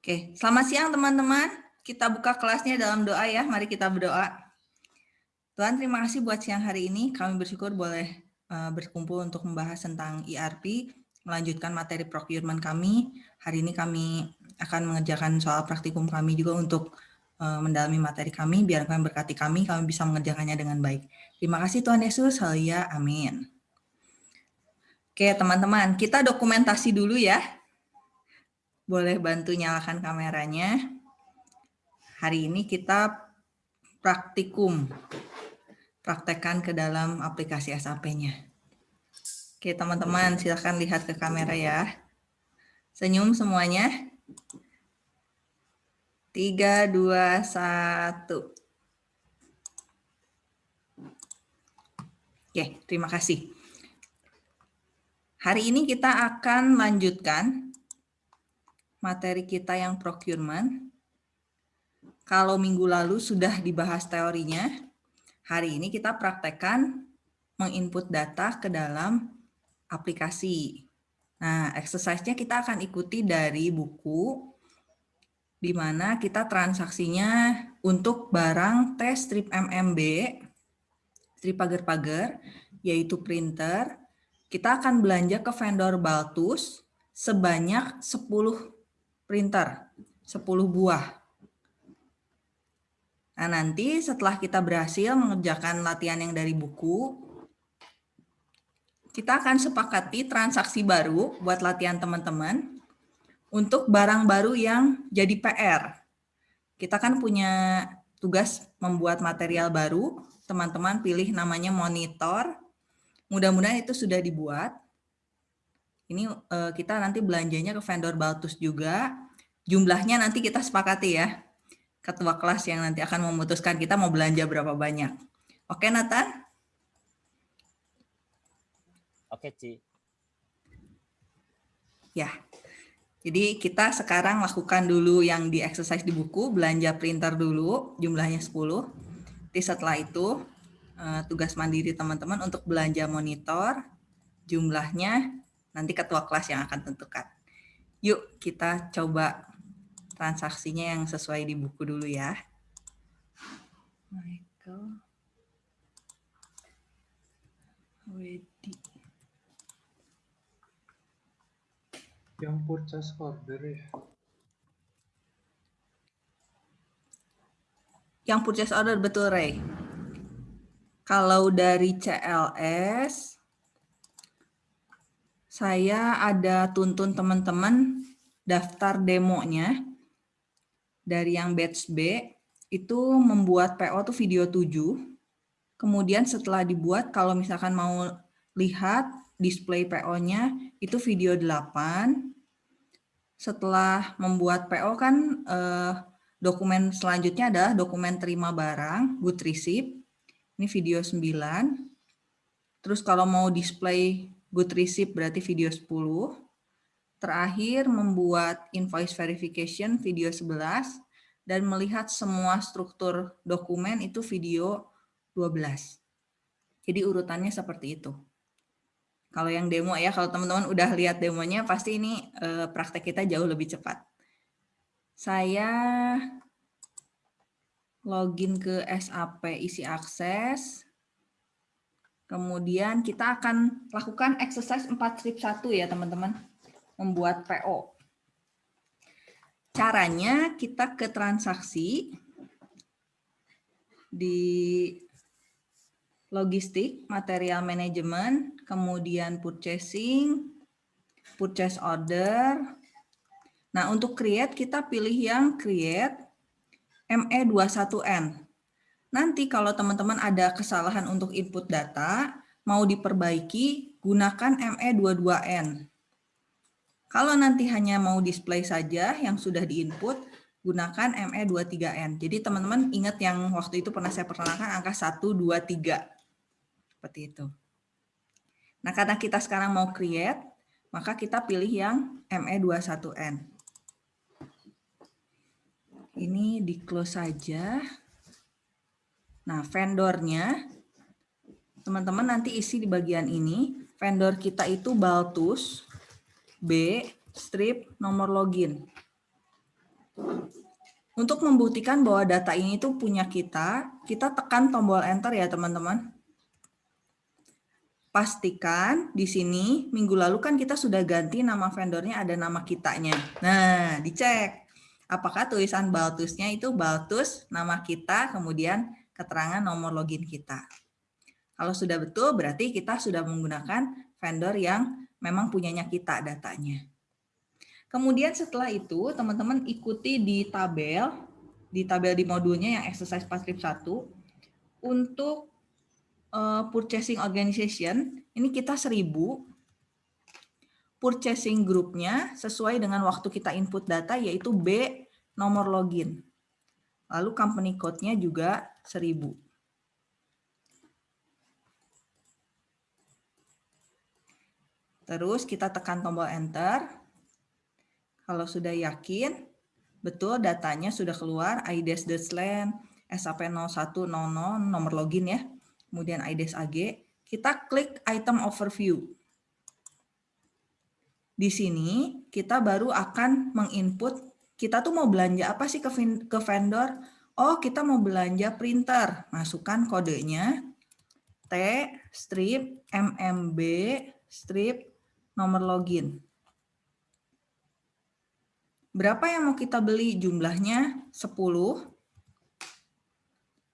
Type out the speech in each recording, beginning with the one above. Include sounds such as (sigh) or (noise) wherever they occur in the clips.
Oke, selamat siang teman-teman. Kita buka kelasnya dalam doa ya. Mari kita berdoa. Tuhan, terima kasih buat siang hari ini. Kami bersyukur boleh uh, berkumpul untuk membahas tentang ERP, melanjutkan materi procurement kami. Hari ini kami akan mengerjakan soal praktikum kami juga untuk uh, mendalami materi kami. Biar kami berkati kami, kami bisa mengerjakannya dengan baik. Terima kasih Tuhan Yesus. Haleluya. Amin. Oke, teman-teman, kita dokumentasi dulu ya boleh bantu nyalakan kameranya. Hari ini kita praktikum, praktekkan ke dalam aplikasi SAP-nya. Oke teman-teman silahkan lihat ke kamera ya. Senyum semuanya. Tiga, dua, satu. Oke, terima kasih. Hari ini kita akan lanjutkan materi kita yang procurement. Kalau minggu lalu sudah dibahas teorinya, hari ini kita praktekkan menginput data ke dalam aplikasi. Nah, exercise-nya kita akan ikuti dari buku di mana kita transaksinya untuk barang tes strip MMB, strip pagar-pagar, yaitu printer, kita akan belanja ke vendor Baltus sebanyak 10 printer 10 buah. Nah, nanti setelah kita berhasil mengerjakan latihan yang dari buku, kita akan sepakati transaksi baru buat latihan teman-teman untuk barang baru yang jadi PR. Kita kan punya tugas membuat material baru, teman-teman pilih namanya monitor. Mudah-mudahan itu sudah dibuat. Ini uh, kita nanti belanjanya ke vendor Baltus juga. Jumlahnya nanti kita sepakati ya. Ketua kelas yang nanti akan memutuskan kita mau belanja berapa banyak. Oke Nathan? Oke Ci. Ya, jadi kita sekarang lakukan dulu yang di exercise di buku, belanja printer dulu, jumlahnya 10. Jadi setelah itu, eh, tugas mandiri teman-teman untuk belanja monitor, jumlahnya Nanti ketua kelas yang akan tentukan. Yuk kita coba transaksinya yang sesuai di buku dulu ya. Michael. Wedi. Yang purchase order ya? Yang purchase order betul Ray. Kalau dari CLS saya ada tuntun teman-teman daftar demonya dari yang batch B itu membuat PO tuh video 7. Kemudian setelah dibuat kalau misalkan mau lihat display PO-nya itu video 8. Setelah membuat PO kan eh, dokumen selanjutnya adalah dokumen terima barang, good receipt. Ini video 9. Terus kalau mau display good receipt berarti video 10. Terakhir membuat invoice verification video 11 dan melihat semua struktur dokumen itu video 12. Jadi urutannya seperti itu. Kalau yang demo ya, kalau teman-teman udah lihat demonya pasti ini eh, praktek kita jauh lebih cepat. Saya login ke SAP isi akses, Kemudian kita akan lakukan exercise 4 strip 1 ya teman-teman. Membuat PO. Caranya kita ke transaksi di logistik, material management, kemudian purchasing, purchase order. Nah, untuk create kita pilih yang create ME21N. Nanti kalau teman-teman ada kesalahan untuk input data, mau diperbaiki, gunakan ME22N. Kalau nanti hanya mau display saja yang sudah diinput, gunakan ME23N. Jadi teman-teman ingat yang waktu itu pernah saya perkenalkan angka 1, 2, 3. Seperti itu. Nah karena kita sekarang mau create, maka kita pilih yang ME21N. Ini di close saja. Nah, vendornya, teman-teman nanti isi di bagian ini. Vendor kita itu Baltus, B, strip, nomor login. Untuk membuktikan bahwa data ini tuh punya kita, kita tekan tombol enter ya teman-teman. Pastikan di sini minggu lalu kan kita sudah ganti nama vendornya ada nama kitanya. Nah, dicek apakah tulisan Baltusnya itu Baltus nama kita kemudian keterangan nomor login kita. Kalau sudah betul berarti kita sudah menggunakan vendor yang memang punyanya kita datanya. Kemudian setelah itu teman-teman ikuti di tabel, di tabel di modulnya yang exercise pasif 1 untuk uh, purchasing organization, ini kita 1000 purchasing grupnya sesuai dengan waktu kita input data yaitu B nomor login. Lalu company code-nya juga 1000. Terus kita tekan tombol enter. Kalau sudah yakin, betul datanya sudah keluar, IDES Desland, SAP0100, nomor login ya, kemudian IDES AG, kita klik item overview. Di sini kita baru akan menginput, kita tuh mau belanja apa sih ke vendor? Oh, kita mau belanja printer. Masukkan kodenya T strip MMB strip nomor login. Berapa yang mau kita beli? Jumlahnya 10.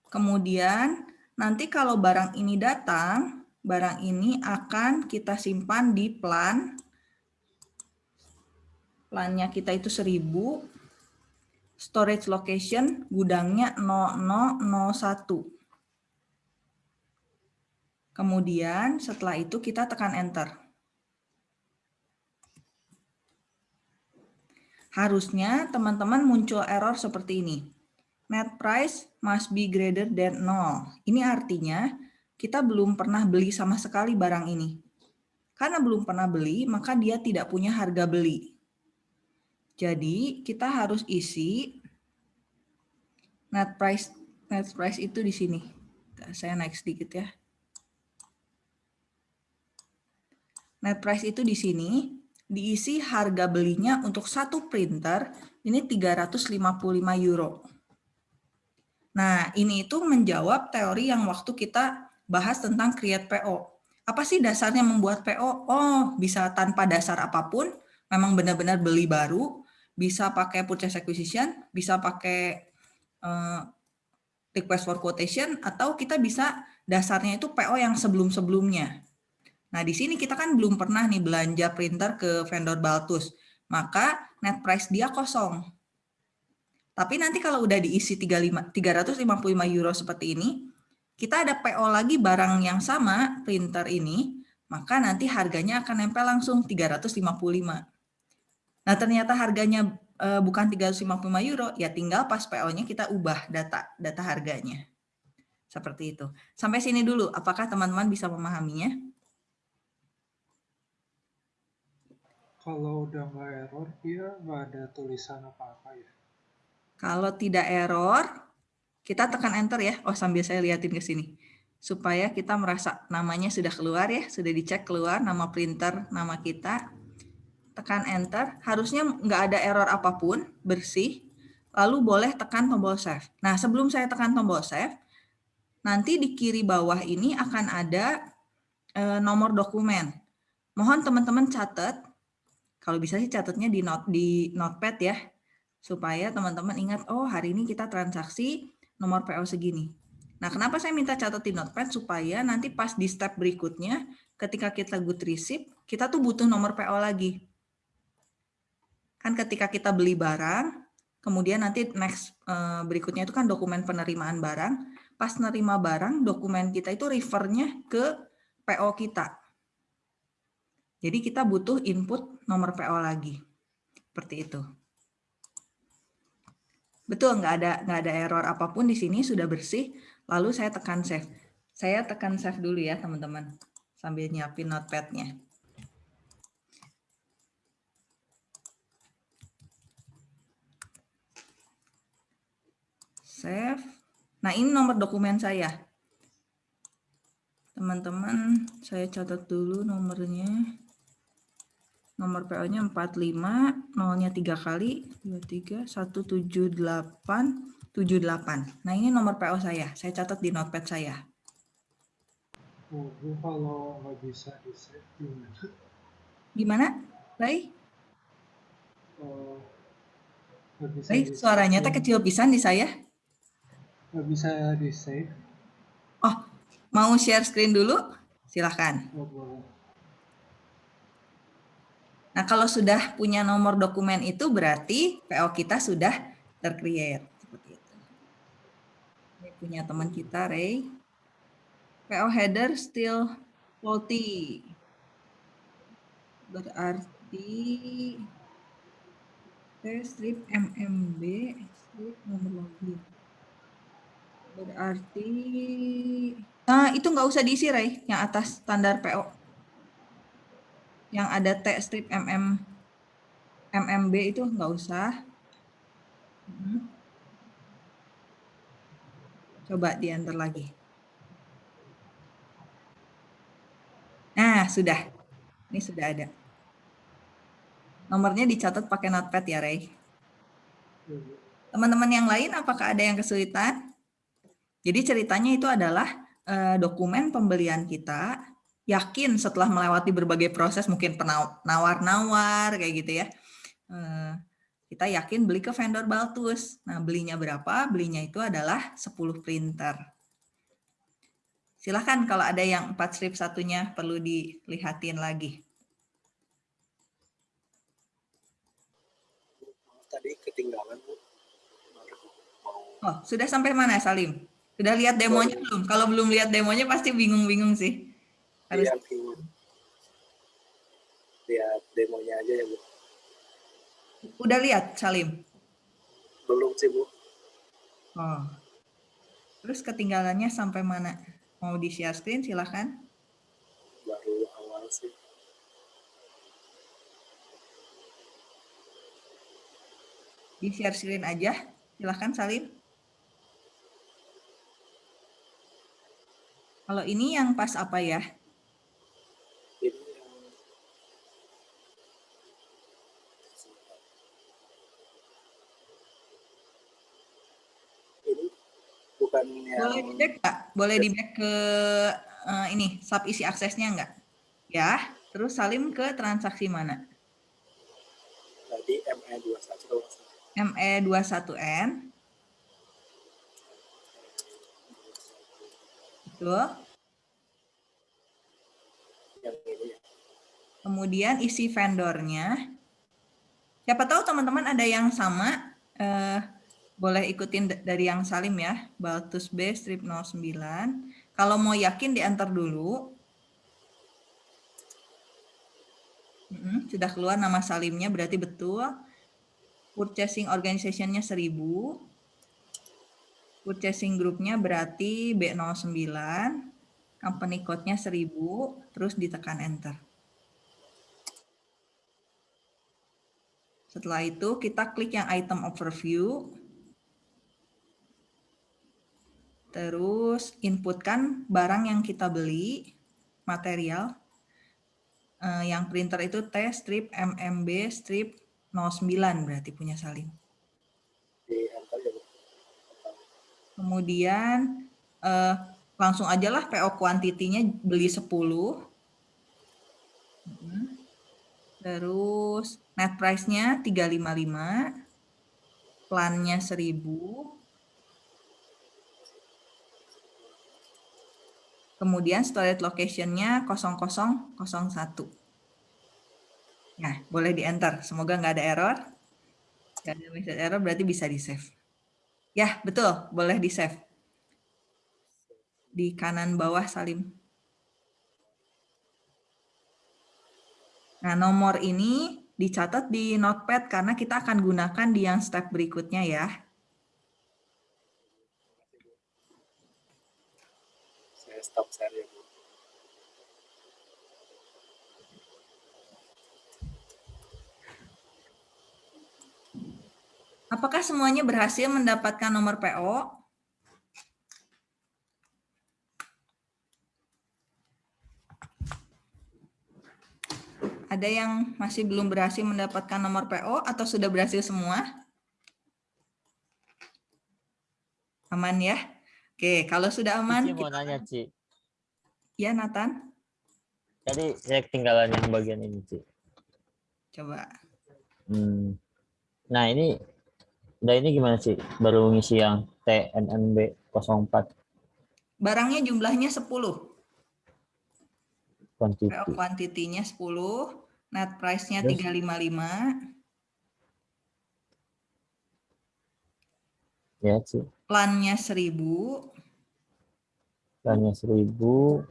Kemudian nanti kalau barang ini datang, barang ini akan kita simpan di plan. Plannya kita itu 1000. Storage location gudangnya 0001. Kemudian setelah itu kita tekan enter. Harusnya teman-teman muncul error seperti ini. Net price must be greater than 0. Ini artinya kita belum pernah beli sama sekali barang ini. Karena belum pernah beli, maka dia tidak punya harga beli. Jadi kita harus isi net price net price itu di sini. Saya naik sedikit ya. Net price itu di sini diisi harga belinya untuk satu printer ini 355 euro. Nah, ini itu menjawab teori yang waktu kita bahas tentang create PO. Apa sih dasarnya membuat PO? Oh, bisa tanpa dasar apa pun, memang benar-benar beli baru, bisa pakai purchase acquisition, bisa pakai uh, request for quotation, atau kita bisa dasarnya itu PO yang sebelum-sebelumnya. Nah, di sini kita kan belum pernah nih belanja printer ke vendor Baltus. Maka net price dia kosong. Tapi nanti kalau udah diisi 35, 355 euro seperti ini, kita ada PO lagi barang yang sama, printer ini, maka nanti harganya akan nempel langsung 355. Nah, ternyata harganya e, bukan 355 euro, ya tinggal pas PO-nya kita ubah data data harganya. Seperti itu. Sampai sini dulu, apakah teman-teman bisa memahaminya? Kalau udah nggak error, dia nggak ada tulisan apa-apa ya? Kalau tidak error, kita tekan enter ya. Oh, sambil saya liatin ke sini. Supaya kita merasa namanya sudah keluar ya, sudah dicek keluar nama printer, nama kita. Tekan enter, harusnya nggak ada error apa pun, bersih. Lalu boleh tekan tombol save. Nah, sebelum saya tekan tombol save, nanti di kiri bawah ini akan ada e, nomor dokumen. Mohon teman-teman catat kalau bisa sih catatnya di not di notepad ya, supaya teman-teman ingat, oh hari ini kita transaksi nomor PO segini. Nah, kenapa saya minta catat di notepad? Supaya nanti pas di step berikutnya, ketika kita good receipt, kita tuh butuh nomor PO lagi. Kan ketika kita beli barang, kemudian nanti next eh, berikutnya itu kan dokumen penerimaan barang, pas nerima barang, dokumen kita itu refernya ke PO kita. Jadi kita butuh input nomor PO lagi. Seperti itu. Betul, nggak ada nggak ada error apa pun di sini sudah bersih. Lalu saya tekan save. Saya tekan save dulu ya teman-teman, sambil nyiapin notepadnya. Save. Nah ini nomor dokumen saya. Teman-teman, saya catat dulu nomornya. Nomor PO-nya 45, nolnya 3 kali, 23, 178, 78. Nah, ini nomor PO saya. Saya catat di notepad saya. Oh, kalau nggak bisa di save gimana? Gimana, Ray? Oh, di suaranya teh kecil pisan di saya. Nggak bisa di save? Oh, mau share screen dulu? Silahkan. Oh, boleh. Nah, kalau sudah punya nomor dokumen itu berarti PO kita sudah tercreate. Seperti itu. Ini punya teman kita, Ray. PO header still faulty. Berarti T strip MMB strip nomor login. Berarti Nah, itu nggak usah diisi, Ray, yang atas standar PO. Yang ada T strip MM MMB itu nggak usah. Hmm. Coba di enter lagi. Nah, sudah. Ini sudah ada. Nomornya dicatat pakai notepad ya, Ray. Teman-teman yang lain, apakah ada yang kesulitan? Jadi ceritanya itu adalah eh, dokumen pembelian kita, yakin setelah melewati berbagai proses, mungkin penawar-nawar, kayak gitu ya. Eh, kita yakin beli ke vendor Baltus. Nah, belinya berapa? Belinya itu adalah 10 printer. Silahkan kalau ada yang 4 strip satunya perlu dilihatin lagi. Tadi ketinggalan. Oh, sudah sampai mana Salim? Sudah lihat demonya belum? Kalau belum lihat demonya pasti bingung-bingung sih. Harus ingin lihat demonya aja ya, Bu. udah lihat Salim? Belum sih, Bu. Oh. Terus ketinggalannya sampai mana? Mau di share screen silahkan. Baru awal sih. Di share screen aja. Silahkan Salim. Kalau ini yang pas apa ya? Yang Boleh di back nggak? Boleh di back ke eh, ini sub isi aksesnya nggak? Ya. Terus Salim ke transaksi mana? tadi ME21 kalau nggak salah. ME21N. Betul. ya. Kemudian isi vendornya. Siapa tahu teman-teman ada yang sama. eh, boleh ikutin dari yang Salim ya. Baltus B strip 09. Kalau mau yakin di enter dulu. Sudah keluar nama Salimnya berarti betul. Purchasing organization-nya 1000. Purchasing grupnya berarti B09. Company code-nya 1000. Terus ditekan enter. Setelah itu kita klik yang item overview. Terus inputkan barang yang kita beli, material. Eh, yang printer itu T strip MMB strip 09 berarti punya Salim. di enter ya, Bu. Kemudian eh, langsung aja lah PO quantity-nya beli 10. Mm. Terus net price-nya 355. Plannya 1000. Kemudian storage location-nya 0001. Nah, boleh di-enter. Semoga nggak ada error. Nggak ada error berarti bisa di-save. Ya, betul. Boleh di-save. Di kanan bawah, Salim. Nah, nomor ini dicatat di notepad karena kita akan gunakan di yang step berikutnya ya. Saya stop share Apakah semuanya berhasil mendapatkan nomor PO? Ada yang masih belum berhasil mendapatkan nomor PO atau sudah berhasil semua? Aman ya? Oke, kalau sudah aman, Cici mau kita- nanya, Ci. ya Nathan, Tadi saya ketinggalan yang bagian ini, Ci. coba. Hmm. Nah, ini Nah, ini gimana sih? Baru ngisi yang TNNB 04 Barangnya jumlahnya 10. quantity. PO quantity-nya 10, net price-nya Terus? 355, Ya, sih. plan-nya 1000, Hanya 1000.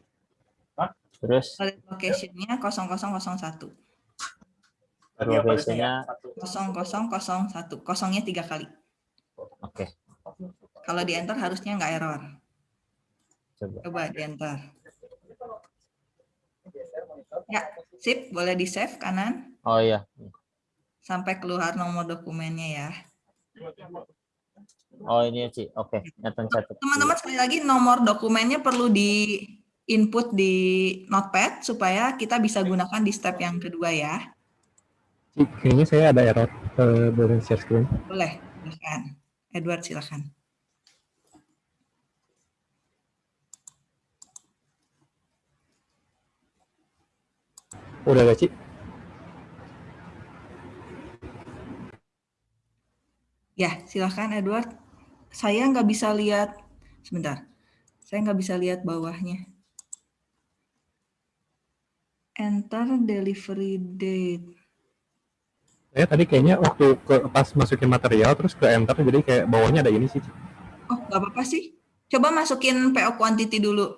Terus location-nya 0001. Location-nya 0001, kosongnya tiga kali. oke, Kalau di enter harusnya nggak error. coba. Coba di enter. Ya, sip, boleh di save kanan Oh iya. sampai keluar nomor dokumennya ya. Oh ini ya, Ci. Oke, catat. Teman-teman sekali lagi nomor dokumennya perlu di input di notepad supaya kita bisa gunakan di step yang kedua ya. Kayaknya saya ada error. Eh, boleh share screen? Boleh, silakan. Edward silakan. Udah gak, Cik? Ya, silakan Edward. Saya nggak bisa lihat, sebentar. Saya nggak bisa lihat bawahnya. Enter delivery date. Saya tadi kayaknya waktu ke pas masukin material terus ke enter jadi kayak bawahnya ada ini sih. Oh, nggak apa-apa sih. Coba masukin PO quantity dulu.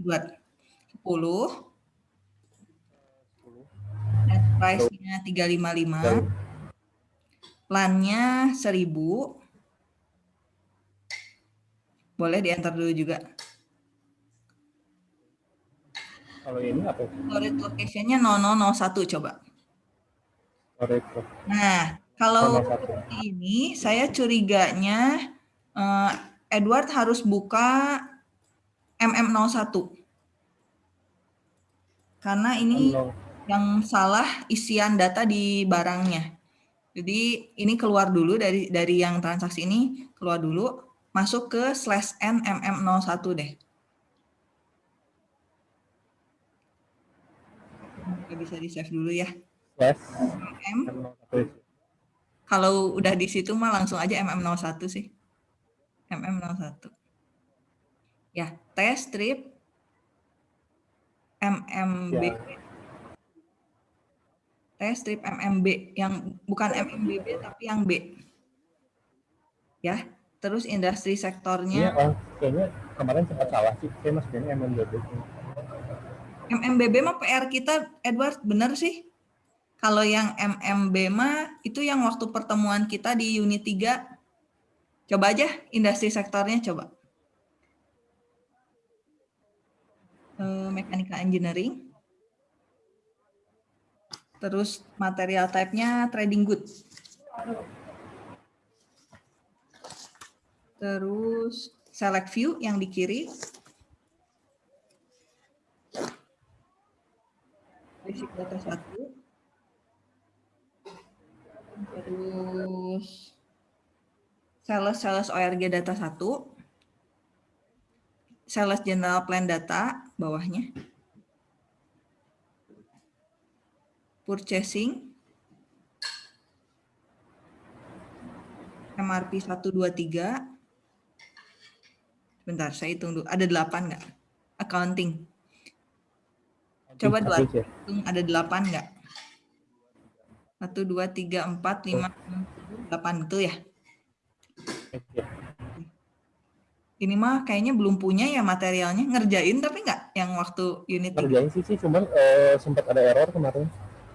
Edward. 10. Net price-nya 355. Plan-nya 1000. Boleh di enter dulu juga. Kalau ini apa? Storage location-nya 0001 coba. Nah, kalau 01. seperti ini saya curiganya eh, Edward harus buka MM01. Karena ini yang salah isian data di barangnya. Jadi ini keluar dulu dari dari yang transaksi ini keluar dulu masuk ke slash n mm01 deh. Nggak bisa di save dulu ya. Slash M Kalau udah di situ mah langsung aja MM01 sih. MM01. Ya, T strip MMB. Ya. T strip MMB yang bukan MMBB tapi yang B. Ya, terus industri Iya, sektornya oh, kayaknya kemarin sempat salah sih. Saya masukinnya MMDB. MMBB mah PR kita Edward bener sih. Kalau yang MMB mah itu yang waktu pertemuan kita di unit 3. Coba aja industri sektornya coba. Eh, Mechanical engineering. Terus material type-nya trading goods. Terus select view yang di kiri. Basic data satu. Terus sales sales ORG data satu. Sales general plan data bawahnya. Purchasing. MRP 123. Bentar, saya hitung dulu. Ada 8 nggak? Accounting. Coba dua. Ya. Hitung ada 8 nggak? 1, 2, 3, 4, 5, 8 itu ya. Ini mah kayaknya belum punya ya materialnya. Ngerjain tapi nggak yang waktu unit tiga? Kerjain sih sih, cuman eh, sempat ada error kemarin.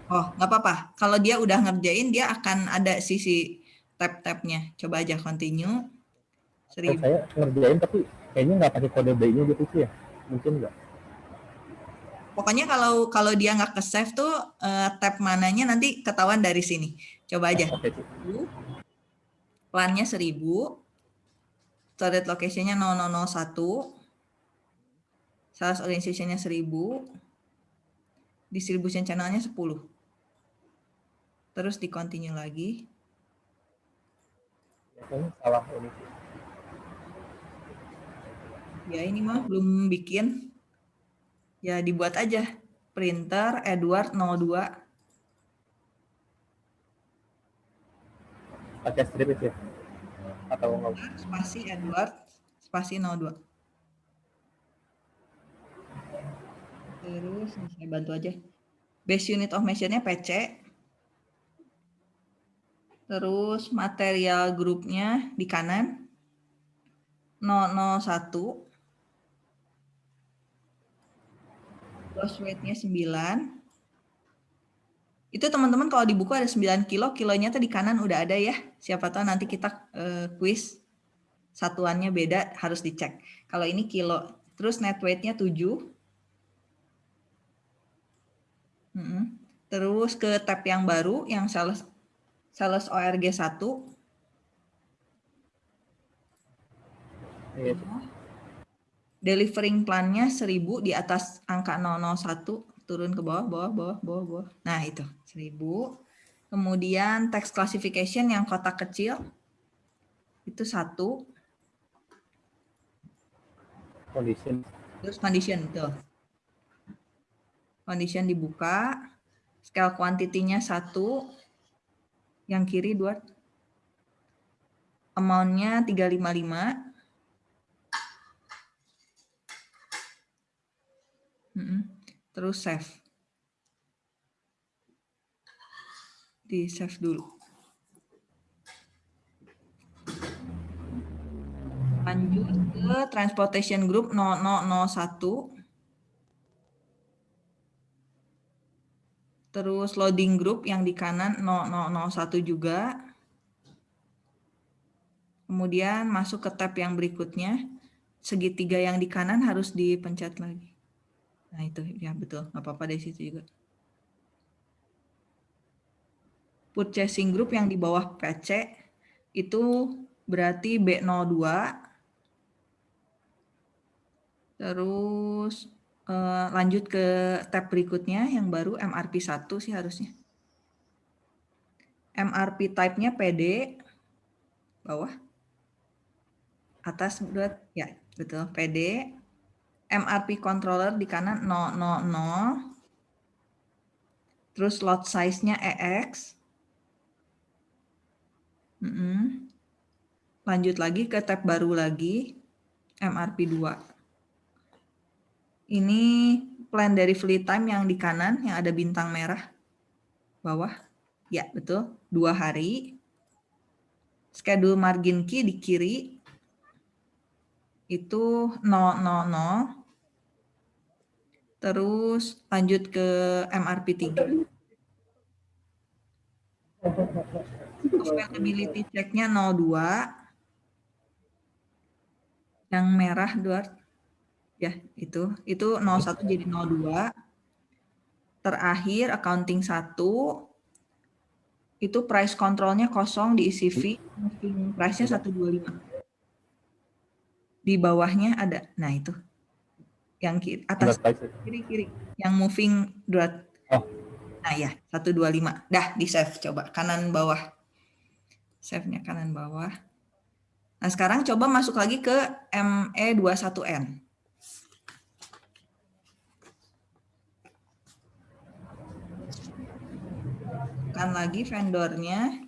Oh, nggak apa-apa. Kalau dia udah ngerjain, dia akan ada sisi tab-tabnya. Coba aja continue. Eh, Seribu. saya ngerjain tapi kayaknya nggak pakai kode B-nya gitu sih ya. Mungkin nggak. Pokoknya kalau kalau dia nggak ke save tuh eh, tab mananya nanti ketahuan dari sini. Coba aja. Plannya 1000. Storage location-nya 0001. Sales organization-nya 1000. Distribution channelnya 10. Terus di continue lagi. Salah ini. Ya ini mah belum bikin. Ya dibuat aja. Printer Edward 02. Pakai strip itu ya? Atau nggak? Spasi Edward. Spasi 02. Terus saya bantu aja. Base unit of measure-nya PC. Terus material grupnya di kanan 001. Gross weight-nya 9. Itu teman-teman kalau di buku ada 9 kilo, kilonya tuh di kanan udah ada ya. Siapa tahu nanti kita eh, quiz satuannya beda harus dicek. Kalau ini kilo, terus net weight-nya 7. Mm-mm. Terus ke tab yang baru yang sales sales ORG 1. Iya. Delivering plan-nya 1000 di atas angka 001 turun ke bawah bawah bawah bawah bawah. Nah, itu 1000. Kemudian text classification yang kotak kecil itu satu. Condition. Terus condition itu. Condition dibuka. Scale quantity-nya satu. Yang kiri dua. Amount-nya 355. Terus save. Di save dulu. Lanjut ke transportation group 0001. Terus loading group yang di kanan 0001 juga. Kemudian masuk ke tab yang berikutnya. Segitiga yang di kanan harus dipencet lagi. Nah itu ya betul, nggak apa-apa dari situ juga. Purchasing group yang di bawah PC itu berarti B02. Terus eh, lanjut ke tab berikutnya yang baru MRP 1 sih harusnya. MRP type-nya PD bawah. Atas buat ya betul PD. MRP controller di kanan 000. Terus lot size-nya EX. Mm -mm. Lanjut lagi ke tab baru lagi, MRP 2. Ini plan dari fleet time yang di kanan, yang ada bintang merah. Bawah. Ya, betul. Dua hari. Schedule margin key di kiri. Itu 000. Terus lanjut ke MRP 3. Compatibility check-nya 02. Yang merah, Duart. Ya, itu. Itu 01 jadi 02. Terakhir, accounting 1. Itu price control-nya kosong di ECV. Price-nya 125. Di bawahnya ada. Nah, itu. Yang kiri, atas kiri-kiri. Yang moving Duart. Oh. Nah, ya. 125. Dah, di save. Coba kanan bawah. Save-nya kanan bawah. Nah, sekarang coba masuk lagi ke E ME21N. Tekan lagi vendornya.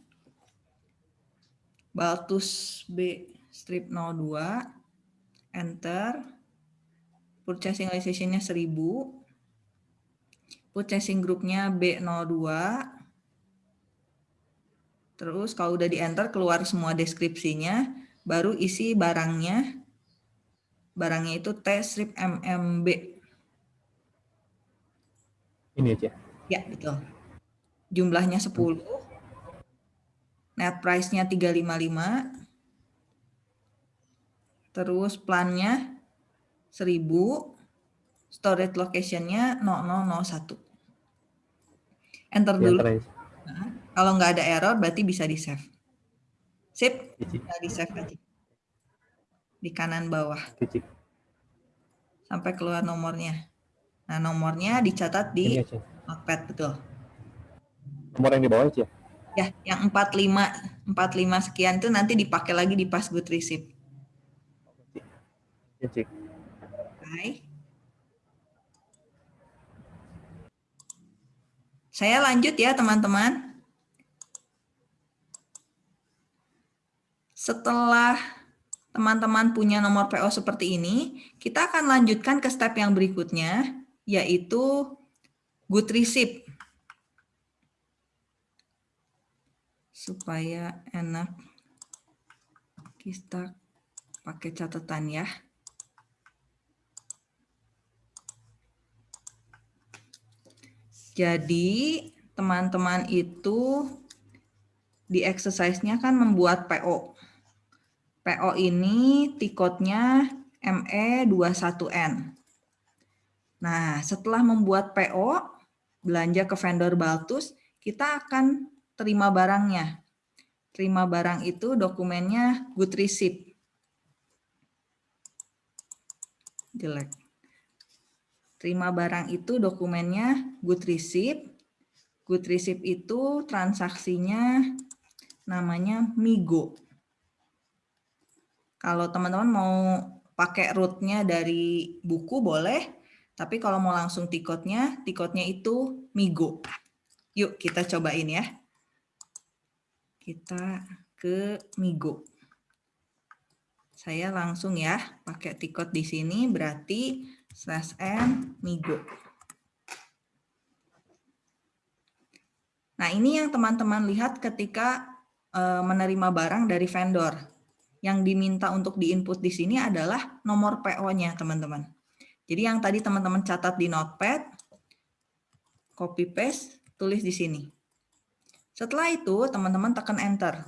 Baltus B strip 02. Enter. Purchasing realization-nya 1000. Purchasing group-nya B02. Terus kalau udah di enter keluar semua deskripsinya, baru isi barangnya. Barangnya itu T strip MMB. Ini aja. Ya, betul. Jumlahnya 10. Net price-nya 355. Terus plannya 1000. Storage location-nya 0001. Enter dulu. Nah, kalau nggak ada error berarti bisa di save. Sip, bisa di save aja. Di kanan bawah sampai keluar nomornya. Nah, nomornya dicatat di aja. notepad betul. Nomor yang di bawah Ci ya? Ya, yang 45 45 sekian itu nanti dipakai lagi di pas good receipt. Ya. Oke. Saya lanjut ya teman-teman. Setelah teman-teman punya nomor PO seperti ini, kita akan lanjutkan ke step yang berikutnya, yaitu good receipt. Supaya enak, kita pakai catatan ya. Jadi teman-teman itu di exercise-nya kan membuat PO. PO ini tiketnya ME21N. Nah, setelah membuat PO, belanja ke vendor Baltus, kita akan terima barangnya. Terima barang itu dokumennya good receipt. Jelek. Terima barang itu dokumennya good receipt. Good receipt itu transaksinya namanya Migo. Kalau teman-teman mau pakai rootnya dari buku boleh, tapi kalau mau langsung tiketnya, tiketnya itu Migo. Yuk kita cobain ya. Kita ke Migo. Saya langsung ya pakai tiket di sini berarti slash n migo. Nah ini yang teman-teman lihat ketika uh, menerima barang dari vendor. Yang diminta untuk diinput di sini adalah nomor PO-nya teman-teman. Jadi yang tadi teman-teman catat di notepad, copy paste, tulis di sini. Setelah itu teman-teman tekan enter.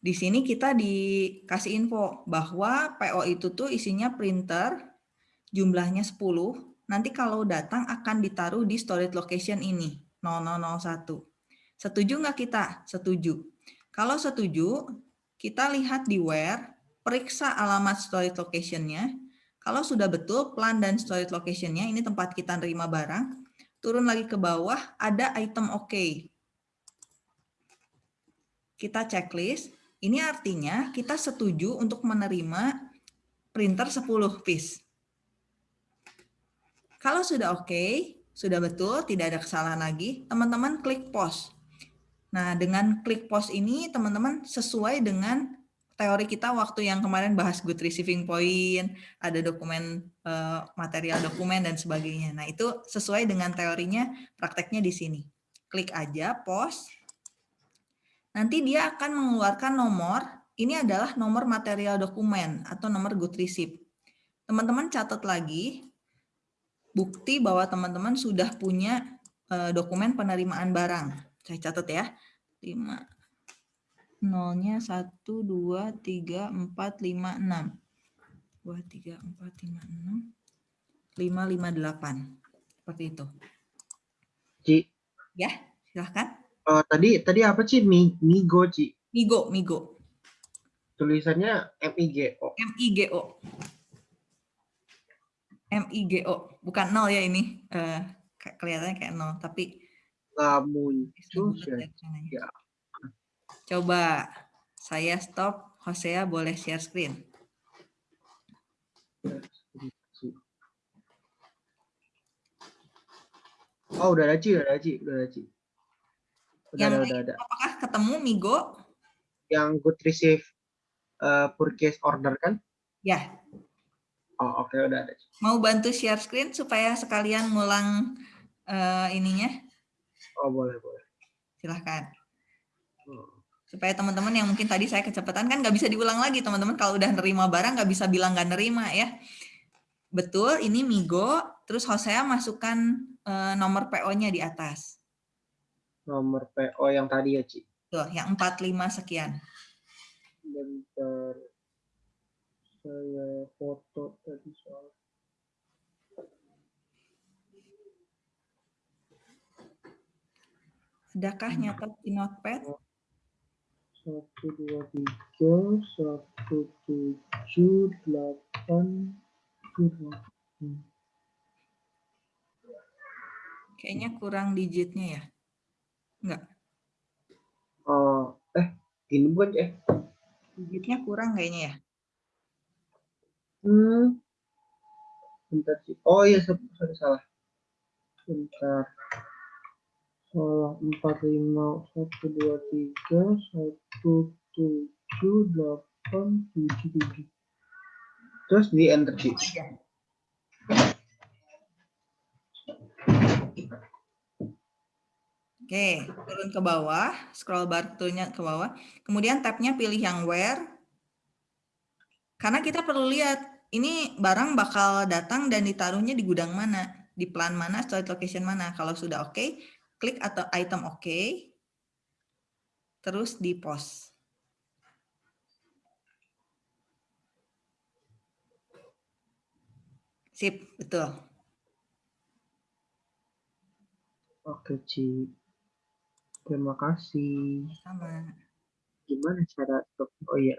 Di sini kita dikasih info bahwa PO itu tuh isinya printer, jumlahnya 10. Nanti kalau datang akan ditaruh di storage location ini, 0001. Setuju nggak kita? Setuju. Kalau setuju, kita lihat di where, periksa alamat storage location-nya. Kalau sudah betul plan dan storage location-nya, ini tempat kita nerima barang, turun lagi ke bawah, ada item OK. Kita checklist, ini artinya kita setuju untuk menerima printer 10 piece. Kalau sudah oke, okay, sudah betul, tidak ada kesalahan lagi, teman-teman klik pause. Nah, dengan klik pause ini teman-teman sesuai dengan teori kita waktu yang kemarin bahas good receiving point, ada dokumen eh, material dokumen dan sebagainya. Nah, itu sesuai dengan teorinya, prakteknya di sini. Klik aja pause nanti dia akan mengeluarkan nomor, ini adalah nomor material dokumen atau nomor good receipt. Teman-teman catat lagi, bukti bahwa teman-teman sudah punya eh, dokumen penerimaan barang. Saya catat ya, 5, nolnya 1, 2, 3, 4, 5, 6. 2, 3, 4, 5, 6, 5, 5, 8. Seperti itu. Ci. Ya, silahkan. Uh, tadi tadi apa sih Migo Ci? Migo, Migo. Tulisannya M I G O. M I G O. M I G O. Bukan nol ya ini. Uh, kelihatannya kayak nol, tapi nggak muncul ya. Coba saya stop. Hosea boleh share screen. Oh, udah ada Ci, udah ada Ci, udah ada Ci. Udah, yang udah, udah. apakah ketemu Migo? Yang good receive uh, purchase order kan? Ya. Oh oke okay, udah ada. Mau bantu share screen supaya sekalian ngulang uh, ininya? Oh boleh boleh. Silahkan. Hmm. Supaya teman-teman yang mungkin tadi saya kecepatan kan nggak bisa diulang lagi teman-teman kalau udah nerima barang nggak bisa bilang nggak nerima ya. Betul, ini Migo. Terus Hosea masukkan uh, nomor PO-nya di atas nomor PO yang tadi ya, Ci? Tuh, yang 45 sekian. Bentar. Saya foto tadi soal. Adakah nyatet di notepad? Satu, dua, tiga, satu, tujuh, delapan, dua. Kayaknya kurang digitnya ya. Enggak. Oh, eh, gini bukan eh. Digitnya kurang kayaknya ya. Hmm. Bentar sih. Oh iya, sorry, salah. Bentar. Salah. Empat lima satu dua tiga satu tujuh delapan tujuh tujuh. Terus di enter sih. Aja. Oke, turun ke bawah, scroll bar turunnya ke bawah. Kemudian tabnya pilih yang where. Karena kita perlu lihat ini barang bakal datang dan ditaruhnya di gudang mana, di plan mana, storage location mana. Kalau sudah oke, klik atau item oke. Terus di post. Sip, betul. Oke, Ci. Terima kasih. Sama. Gimana cara stop? Oh iya.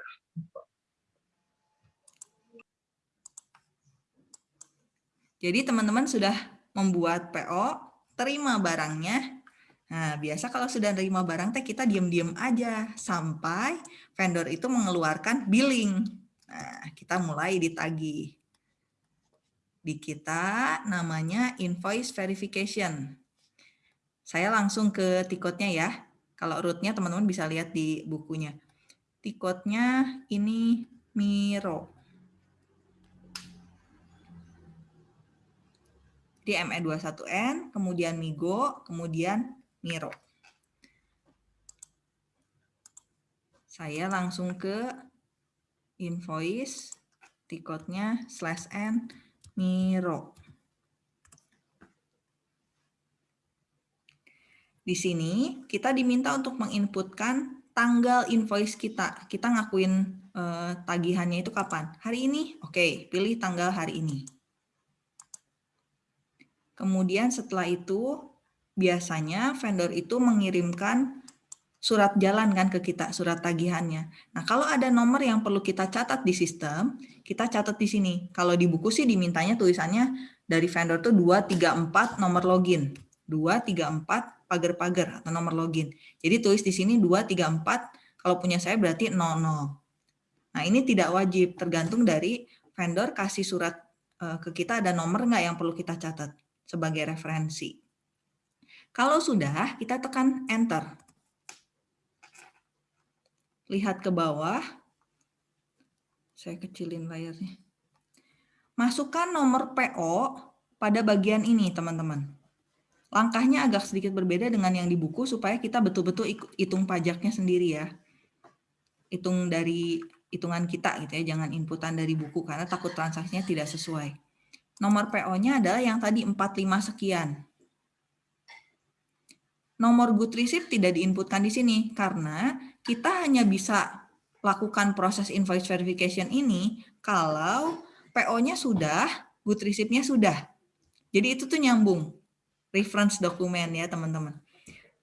Jadi teman-teman sudah membuat PO, terima barangnya. Nah, biasa kalau sudah terima barang teh kita diam-diam aja sampai vendor itu mengeluarkan billing. Nah, kita mulai ditagih. Di kita namanya invoice verification. Saya langsung ke tiketnya ya. Kalau rootnya teman-teman bisa lihat di bukunya. Tiketnya ini Miro. di ME21N, kemudian Migo, kemudian Miro. Saya langsung ke invoice, tiketnya slash N, Miro. Di sini kita diminta untuk menginputkan tanggal invoice kita. Kita ngakuin eh, tagihannya itu kapan? Hari ini? Oke, pilih tanggal hari ini. Kemudian setelah itu biasanya vendor itu mengirimkan surat jalan kan ke kita, surat tagihannya. Nah, kalau ada nomor yang perlu kita catat di sistem, kita catat di sini. Kalau di buku sih dimintanya tulisannya dari vendor tuh 234 nomor login. 234 pagar-pagar atau nomor login. Jadi tulis di sini 234, kalau punya saya berarti 00. Nah, ini tidak wajib, tergantung dari vendor kasih surat eh, ke kita ada nomor nggak yang perlu kita catat sebagai referensi. Kalau sudah, kita tekan Enter. Lihat ke bawah. Saya kecilin layarnya. Masukkan nomor PO pada bagian ini, teman-teman. Langkahnya agak sedikit berbeda dengan yang di buku supaya kita betul-betul hitung pajaknya sendiri ya. Hitung dari hitungan kita gitu ya, jangan inputan dari buku karena takut transaksinya tidak sesuai nomor PO-nya adalah yang tadi 45 sekian. Nomor good receipt tidak diinputkan di sini karena kita hanya bisa lakukan proses invoice verification ini kalau PO-nya sudah, good receipt-nya sudah. Jadi itu tuh nyambung. Reference dokumen ya teman-teman.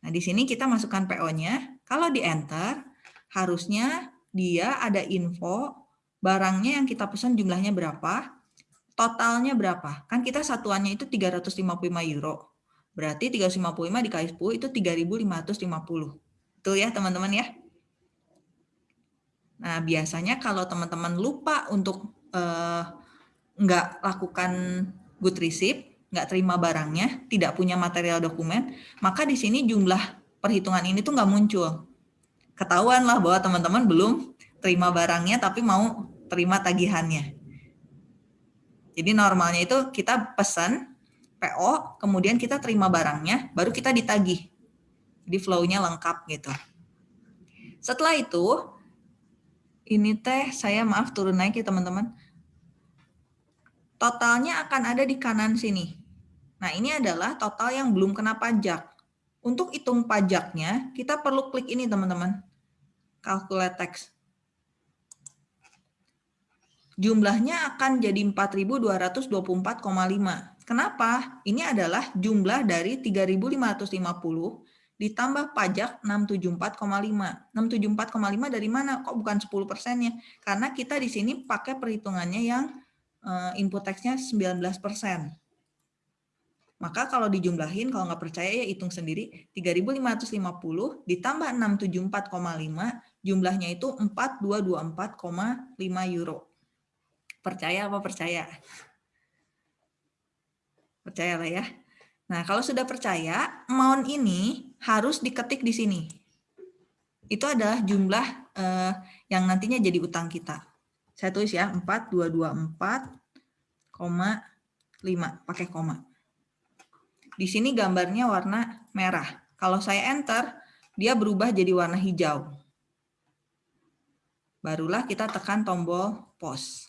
Nah di sini kita masukkan PO-nya. Kalau di enter, harusnya dia ada info barangnya yang kita pesan jumlahnya berapa, totalnya berapa? Kan kita satuannya itu 355 euro. Berarti 355 dikali 10 itu 3.550. Itu ya teman-teman ya. Nah biasanya kalau teman-teman lupa untuk eh, nggak lakukan good receipt, nggak terima barangnya, tidak punya material dokumen, maka di sini jumlah perhitungan ini tuh nggak muncul. Ketahuan lah bahwa teman-teman belum terima barangnya tapi mau terima tagihannya. Jadi normalnya itu kita pesan PO, kemudian kita terima barangnya, baru kita ditagih. Jadi flow-nya lengkap gitu. Setelah itu, ini teh saya maaf turun naik ya teman-teman. Totalnya akan ada di kanan sini. Nah ini adalah total yang belum kena pajak. Untuk hitung pajaknya, kita perlu klik ini teman-teman. Calculate text jumlahnya akan jadi 4.224,5. Kenapa? Ini adalah jumlah dari 3.550 ditambah pajak 674,5. 674,5 dari mana? Kok bukan 10 persennya? Karena kita di sini pakai perhitungannya yang eh, input teksnya 19 persen. Maka kalau dijumlahin, kalau nggak percaya ya hitung sendiri, 3.550 ditambah 674,5, jumlahnya itu 4224,5 euro. Percaya apa percaya? Percaya lah ya. Nah, kalau sudah percaya, amount ini harus diketik di sini. Itu adalah jumlah eh, yang nantinya jadi utang kita. Saya tulis ya, 4224,5 pakai koma. Di sini gambarnya warna merah. Kalau saya enter, dia berubah jadi warna hijau. Barulah kita tekan tombol pause.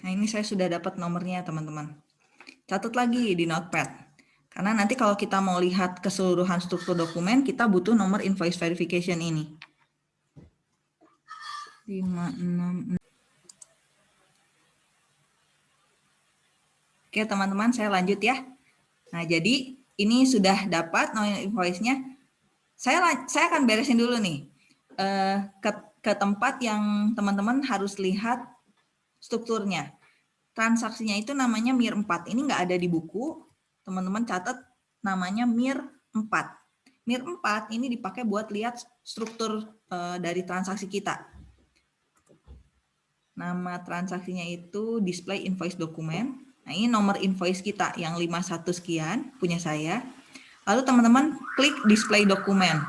Nah ini saya sudah dapat nomornya teman-teman. Catat lagi di notepad. Karena nanti kalau kita mau lihat keseluruhan struktur dokumen, kita butuh nomor invoice verification ini. 5, 6, Oke teman-teman, saya lanjut ya. Nah jadi ini sudah dapat nomor invoice-nya. Saya, saya akan beresin dulu nih. Eh, ke, ke tempat yang teman-teman harus lihat strukturnya. Transaksinya itu namanya MIR 4. Ini nggak ada di buku. Teman-teman catat namanya MIR 4. MIR 4 ini dipakai buat lihat struktur uh, dari transaksi kita. Nama transaksinya itu display invoice dokumen. Nah, ini nomor invoice kita yang 51 sekian punya saya. Lalu teman-teman klik display dokumen.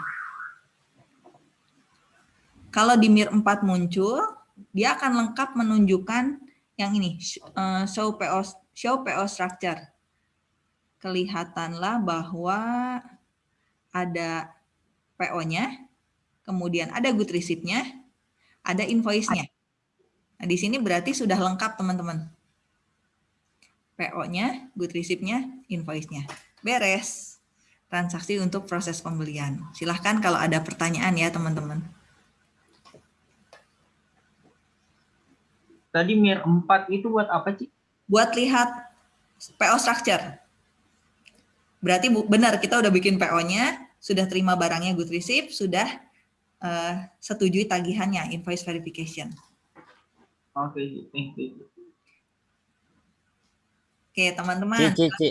Kalau di MIR 4 muncul, dia akan lengkap menunjukkan yang ini, eh, show PO, show PO structure. Kelihatanlah bahwa ada PO-nya, kemudian ada good receipt-nya, ada invoice-nya. Nah, di sini berarti sudah lengkap, teman-teman. PO-nya, good receipt-nya, invoice-nya. Beres. Transaksi untuk proses pembelian. Silahkan kalau ada pertanyaan ya, teman-teman. Tadi MIR 4 itu buat apa, sih? Buat lihat PO structure. Berarti benar kita udah bikin PO-nya, sudah terima barangnya good receipt, sudah uh, setujui tagihannya, invoice verification. Oke, okay, thank you. Oke, teman-teman. Ci, Ci, Ci.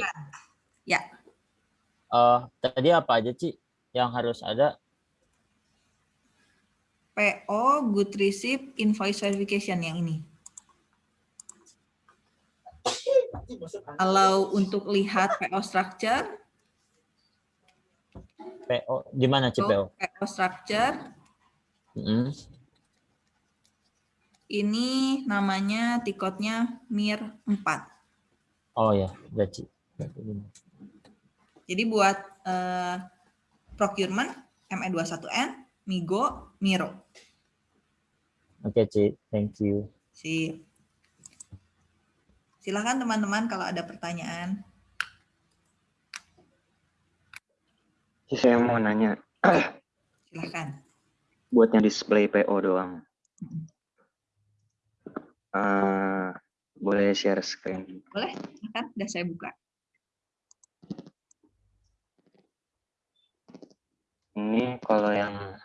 Ya. Uh, tadi apa aja, Ci, yang harus ada? PO, good receipt, invoice verification yang ini. Kalau untuk lihat PO structure, PO di mana sih PO? PO structure. Mm. Ini namanya tiketnya MIR 4. Oh ya, gaji. Jadi buat uh, procurement ME21N, Migo, Miro. Oke, okay, Ci. Thank you. Sip. Silahkan teman-teman kalau ada pertanyaan. Saya mau nanya. Silahkan. Buat yang display PO doang. Uh, boleh share screen? Boleh, silahkan. Sudah saya buka. Ini kalau yang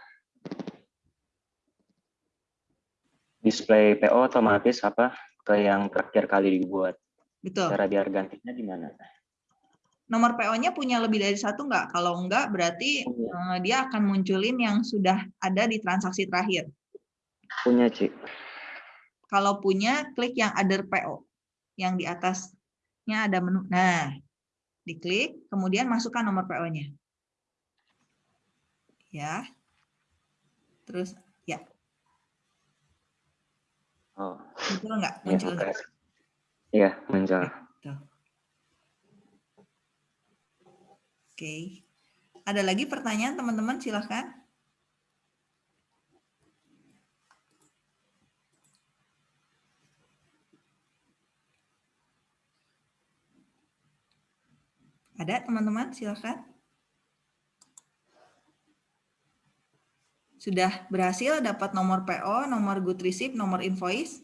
display PO otomatis apa ke yang terakhir kali dibuat. Betul. Cara biar gantinya di mana? Nomor PO-nya punya lebih dari satu nggak? Kalau enggak, berarti uh, dia akan munculin yang sudah ada di transaksi terakhir. Punya, Ci. Kalau punya, klik yang other PO. Yang di atasnya ada menu. Nah, diklik, kemudian masukkan nomor PO-nya. Ya. Terus Oh. Muncul nggak? Muncul ya, nggak? Iya, muncul. Oke. Ada lagi pertanyaan teman-teman? Silahkan. Ada teman-teman? Silahkan. Sudah berhasil dapat nomor PO, nomor good receipt, nomor invoice.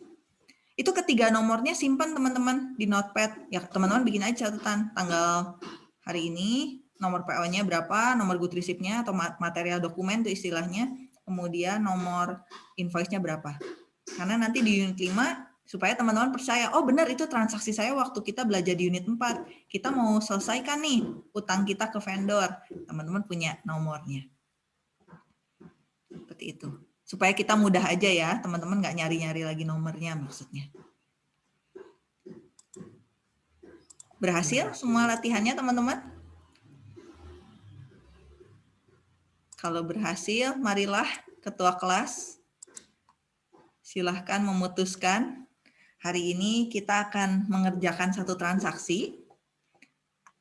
Itu ketiga nomornya simpan teman-teman di notepad. Ya teman-teman bikin aja catatan tanggal hari ini, nomor PO-nya berapa, nomor good receipt-nya atau material dokumen itu istilahnya, kemudian nomor invoice-nya berapa. Karena nanti di unit 5 supaya teman-teman percaya, oh benar itu transaksi saya waktu kita belajar di unit 4. Kita mau selesaikan nih utang kita ke vendor. Teman-teman punya nomornya. Seperti itu. Supaya kita mudah aja ya, teman-teman nggak nyari-nyari lagi nomornya maksudnya. Berhasil semua latihannya teman-teman? Kalau berhasil, marilah ketua kelas silahkan memutuskan Hari ini kita akan mengerjakan satu transaksi,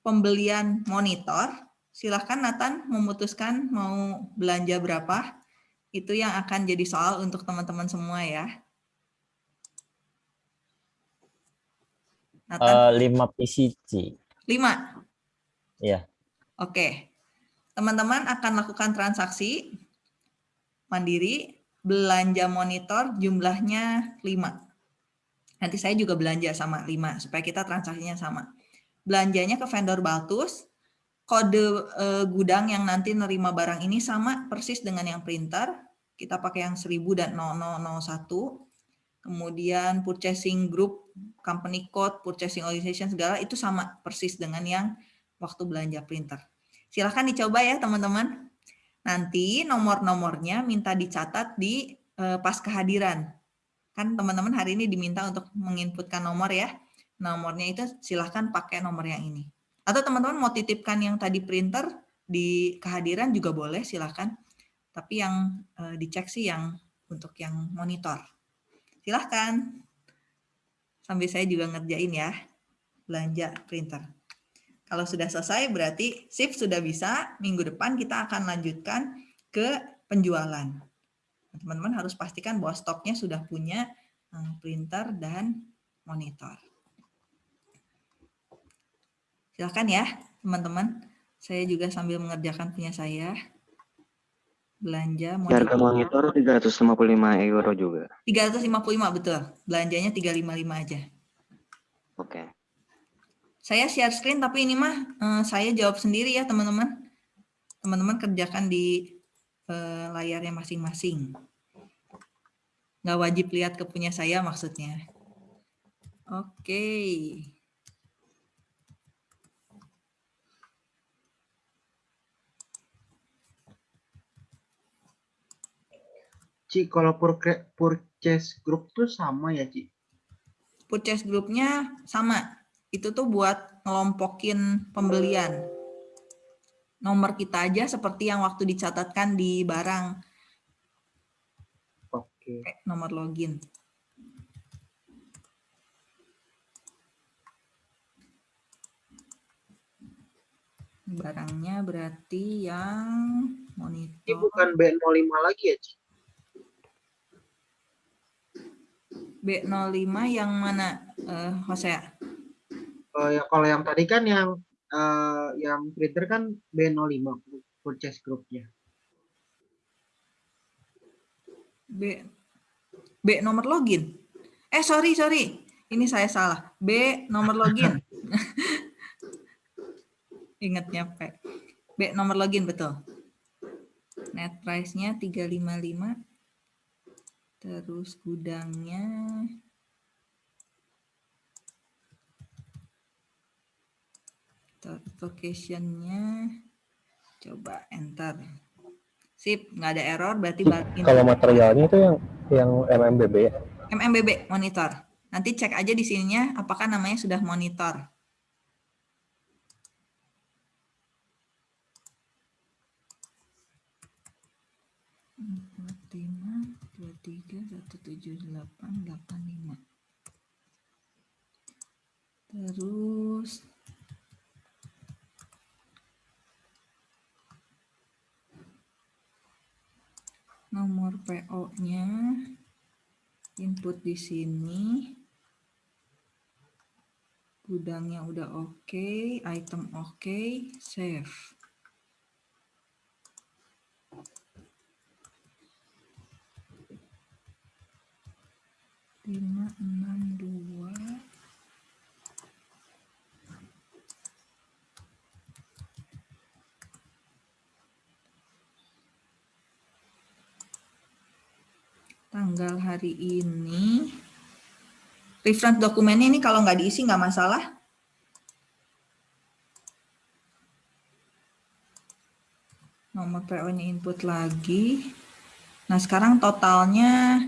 pembelian monitor. Silahkan Nathan memutuskan mau belanja berapa. Itu yang akan jadi soal untuk teman-teman semua ya. Nathan? Uh, 5 PCC. 5? Iya. Oke. Teman-teman akan lakukan transaksi mandiri, belanja monitor jumlahnya 5. Nanti saya juga belanja sama 5 supaya kita transaksinya sama. Belanjanya ke vendor Baltus, kode eh, gudang yang nanti nerima barang ini sama persis dengan yang printer. Kita pakai yang 1000 dan 0001. Kemudian purchasing group, company code, purchasing organization segala itu sama persis dengan yang waktu belanja printer. Silahkan dicoba ya teman-teman. Nanti nomor-nomornya minta dicatat di eh, pas kehadiran Kan teman-teman hari ini diminta untuk menginputkan nomor ya. Nomornya itu silahkan pakai nomor yang ini. Atau teman-teman mau titipkan yang tadi printer di kehadiran juga boleh silahkan. Tapi yang e, dicek sih yang untuk yang monitor. Silahkan. Sambil saya juga ngerjain ya. Belanja printer. Kalau sudah selesai berarti shift sudah bisa. Minggu depan kita akan lanjutkan ke penjualan. Teman-teman harus pastikan bahwa stoknya sudah punya eh, printer dan monitor. Silakan ya, teman-teman. Saya juga sambil mengerjakan punya saya. Belanja monitor. Harga monitor 355 euro juga. 355 betul. Belanjanya 355 aja. Oke. Saya share screen tapi ini mah eh, saya jawab sendiri ya, teman-teman. Teman-teman kerjakan di eh, layarnya masing-masing. Nggak wajib lihat ke punya saya maksudnya. Oke. Ci, kalau purchase group tuh sama ya, Ci? Purchase grupnya sama. Itu tuh buat ngelompokin pembelian nomor kita aja seperti yang waktu dicatatkan di barang. Oke. Nomor login. Barangnya berarti yang monitor. Ini bukan B05 lagi ya, Ci? B05 yang mana, uh, Jose? Oh ya, kalau yang tadi kan yang uh, yang printer kan B05 purchase groupnya. B B nomor login. Eh sorry sorry, ini saya salah. B nomor login. (laughs) Ingatnya P. B nomor login betul. Net price-nya 355. Terus gudangnya location-nya coba enter. Sip, nggak ada error berarti Kalau materialnya itu yang yang MMBB ya? MMBB monitor. Nanti cek aja di sininya apakah namanya sudah monitor. 17885 terus nomor PO nya input di sini. Gudangnya udah oke okay, item oke okay, save. Lima enam dua tanggal hari ini reference dokumennya ini kalau nggak diisi nggak masalah nomor PO-nya input lagi. Nah, sekarang totalnya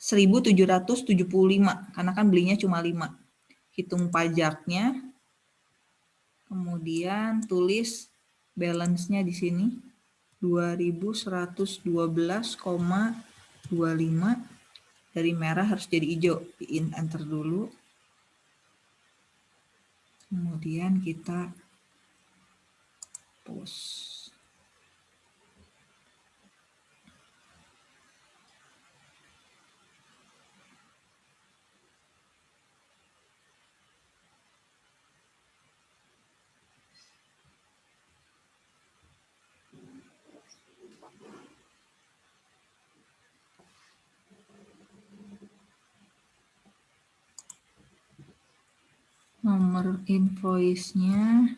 3.775 karena kan belinya cuma 5. Hitung pajaknya. Kemudian tulis balance-nya di sini 2112,25 dari merah harus jadi hijau. Di enter dulu. Kemudian kita post. Nomor invoice-nya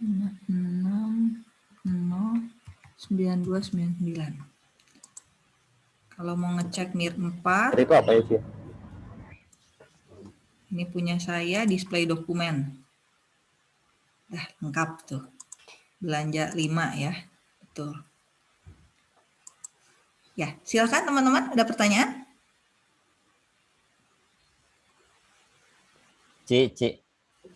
6909299. Kalau mau ngecek NIR 4, Itu apa ya sih? ini punya saya display dokumen. Dah lengkap tuh. Belanja 5 ya. Betul. Ya, silakan teman-teman ada pertanyaan? C, C.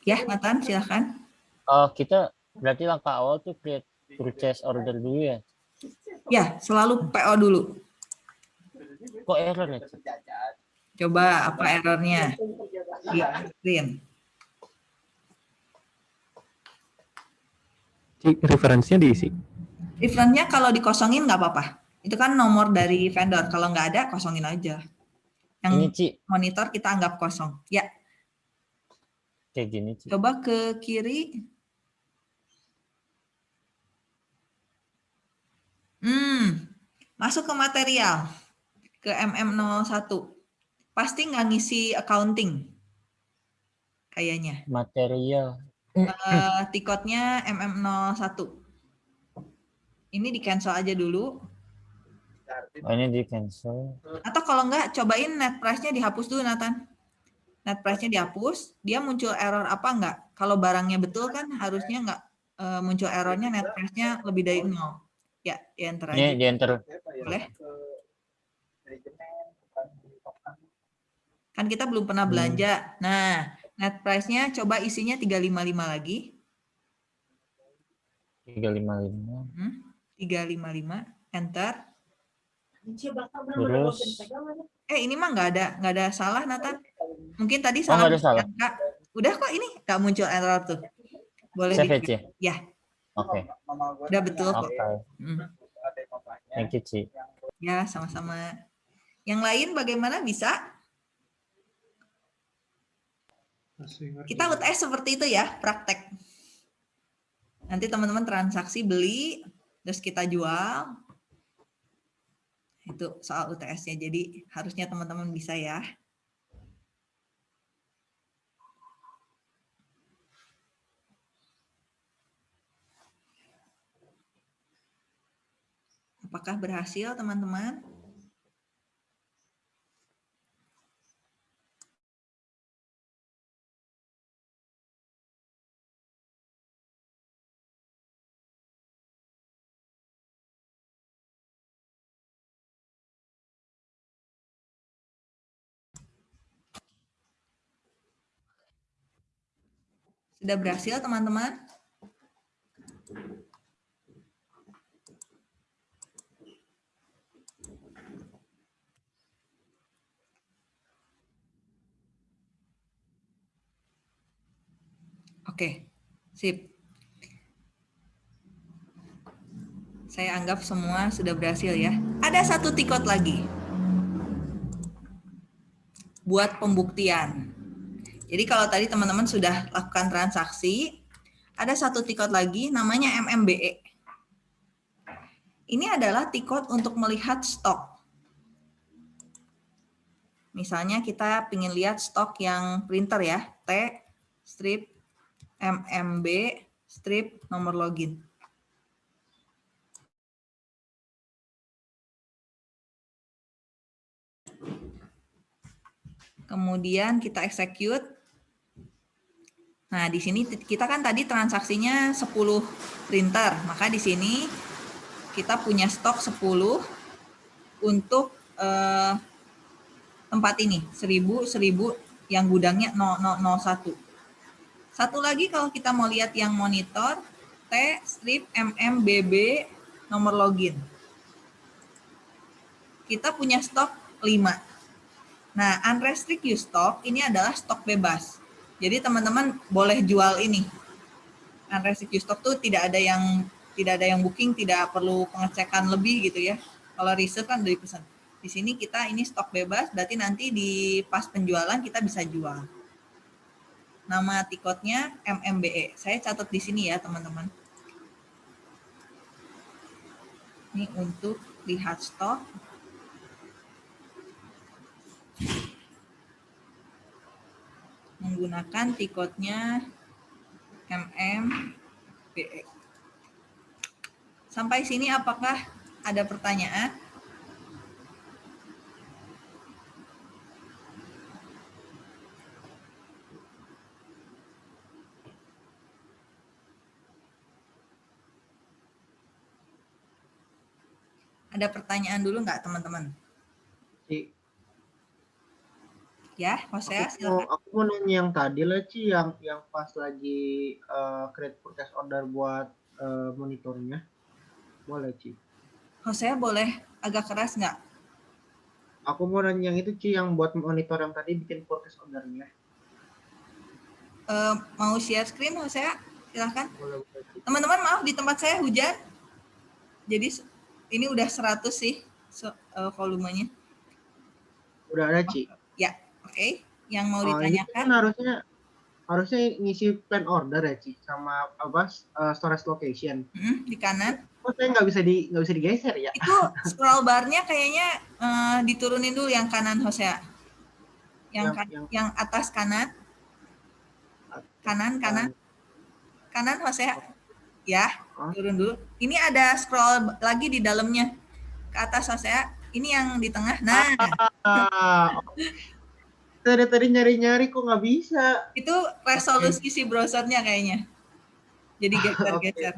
Ya, Nathan, silakan. Oh, kita berarti langkah awal tuh create purchase order dulu ya. Ya, selalu PO dulu. Kok error ya? Ci? Coba apa errornya? Di screen. Ci, referensinya diisi. Referensinya kalau dikosongin nggak apa-apa. Itu kan nomor dari vendor. Kalau nggak ada, kosongin aja. Yang Ini Ci, monitor kita anggap kosong. Ya, kayak gini Ci. coba ke kiri. Hmm, masuk ke material. Ke MM01. Pasti nggak ngisi accounting. Kayaknya. Material. Eh, tiketnya MM01. Ini di cancel aja dulu. Oh, ini di cancel. Atau kalau enggak, cobain net price-nya dihapus dulu, Nathan. Net price-nya dihapus, dia muncul error apa enggak? Kalau barangnya betul kan harusnya enggak eh, muncul errornya net price-nya lebih dari nol. Ya, di enter aja. Ini di enter. Boleh? Kan kita belum pernah belanja. Nah, net price-nya coba isinya 355 lagi. 355. Hmm, 355, enter. Terus Eh, ini mah nggak ada nggak ada salah, Nathan. Mungkin tadi Oh, salah. ada salah. angka. Udah kok ini nggak muncul error tuh. Boleh save ya, di Ci? Ya. Oke. Udah betul kok. Oke. Hmm. Thank you, Ci. Ya, sama-sama. Yang lain bagaimana bisa? Kita UTS seperti itu ya, praktek. Nanti teman-teman transaksi beli, terus kita jual. Itu soal UTS-nya. Jadi harusnya teman-teman bisa ya. Apakah berhasil teman-teman? Sudah berhasil teman-teman? Oke, sip. Saya anggap semua sudah berhasil ya. Ada satu tikot lagi. Buat pembuktian. Jadi kalau tadi teman-teman sudah lakukan transaksi, ada satu tikot lagi namanya MMBE. Ini adalah tikot untuk melihat stok. Misalnya kita ingin lihat stok yang printer ya, T strip MMB strip nomor login. Kemudian kita execute. Nah, di sini kita kan tadi transaksinya 10 printer, maka di sini kita punya stok 10 untuk eh, tempat ini, 1000 1000 yang gudangnya 0001. Satu lagi kalau kita mau lihat yang monitor T strip MMBB nomor login. Kita punya stok 5. Nah, unrestricted stock ini adalah stok bebas. Jadi teman-teman boleh jual ini. Unrestricted stock tuh tidak ada yang tidak ada yang booking, tidak perlu pengecekan lebih gitu ya. Kalau reserve kan dari pesan. Di sini kita ini stok bebas, berarti nanti di pas penjualan kita bisa jual. Nama tiketnya MMBE. Saya catat di sini ya teman-teman. Ini untuk lihat stok menggunakan tiketnya MMBE. Sampai sini apakah ada pertanyaan? Ada pertanyaan dulu nggak teman-teman? Ya, Jose, aku silakan. aku mau nanya yang tadi lah Ci, yang yang pas lagi uh, create purchase order buat uh, monitornya. Boleh Ci. Jose boleh agak keras nggak? Aku mau nanya yang itu Ci, yang buat monitor yang tadi bikin purchase ordernya. Uh, mau share screen Jose? Silahkan. Teman-teman maaf di tempat saya hujan. Jadi ini udah 100 sih so, uh, volumenya. Udah ada Ci. Ya, oke. Okay. Yang mau Oh, ditanyakan? kan harusnya harusnya ngisi plan order ya Ci sama apa uh, storage location. Hmm, di kanan. Kok saya nggak bisa di nggak bisa digeser ya? Itu scroll barnya kayaknya uh, diturunin dulu yang kanan Jose. Yang, Yang- kan- yang- yang atas kanan. Kanan, kanan. Kanan Jose. Ya, turun dulu. Ini ada scroll lagi di dalamnya. Ke atas Jose. Ini yang di tengah. Nah, Ah, dari tadi nyari-nyari kok nggak bisa. itu resolusi si browsernya kayaknya. Jadi geser-geser.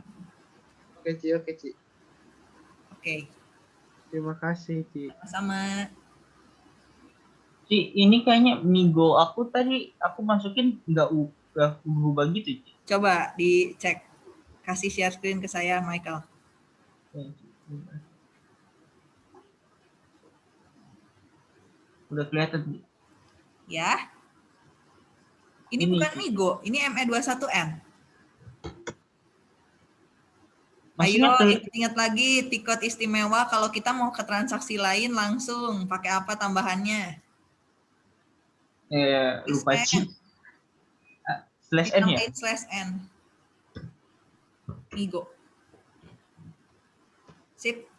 Oke Ci, oke Ci. Oke, Terima kasih Ci. sama Ci, ini kayaknya Migo aku tadi aku masukin nggak u- nggak berubah gitu. Ci. coba dicek. Kasih share screen ke saya, Michael. Udah kelihatan. Ya. Ini Ini. bukan Migo, ini E ME21N. Maksudnya Ayo ingat-ingat lagi tiket istimewa kalau kita mau ke transaksi lain langsung pakai apa tambahannya? eh, lupa Ci. Ah, Slash N ya? Slash N. Migo. Sip.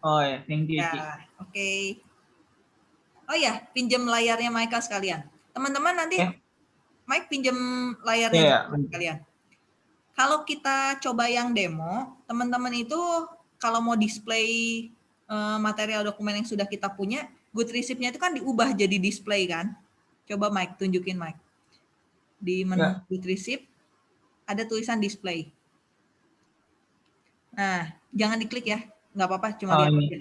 Oh ya, thank you. Ya, oke. Oh ya, pinjam layarnya Michael sekalian. Teman-teman nanti Ya. Mike pinjam layarnya Iya, juga sekalian. Kalau kita coba yang demo, teman-teman itu kalau mau display eh, material dokumen yang sudah kita punya, good receipt-nya itu kan diubah jadi display kan? Coba Mike, tunjukin Mike. Di menu Ya. good receipt ada tulisan display. Nah, jangan diklik ya, nggak apa-apa, cuma Oh, lihat aja.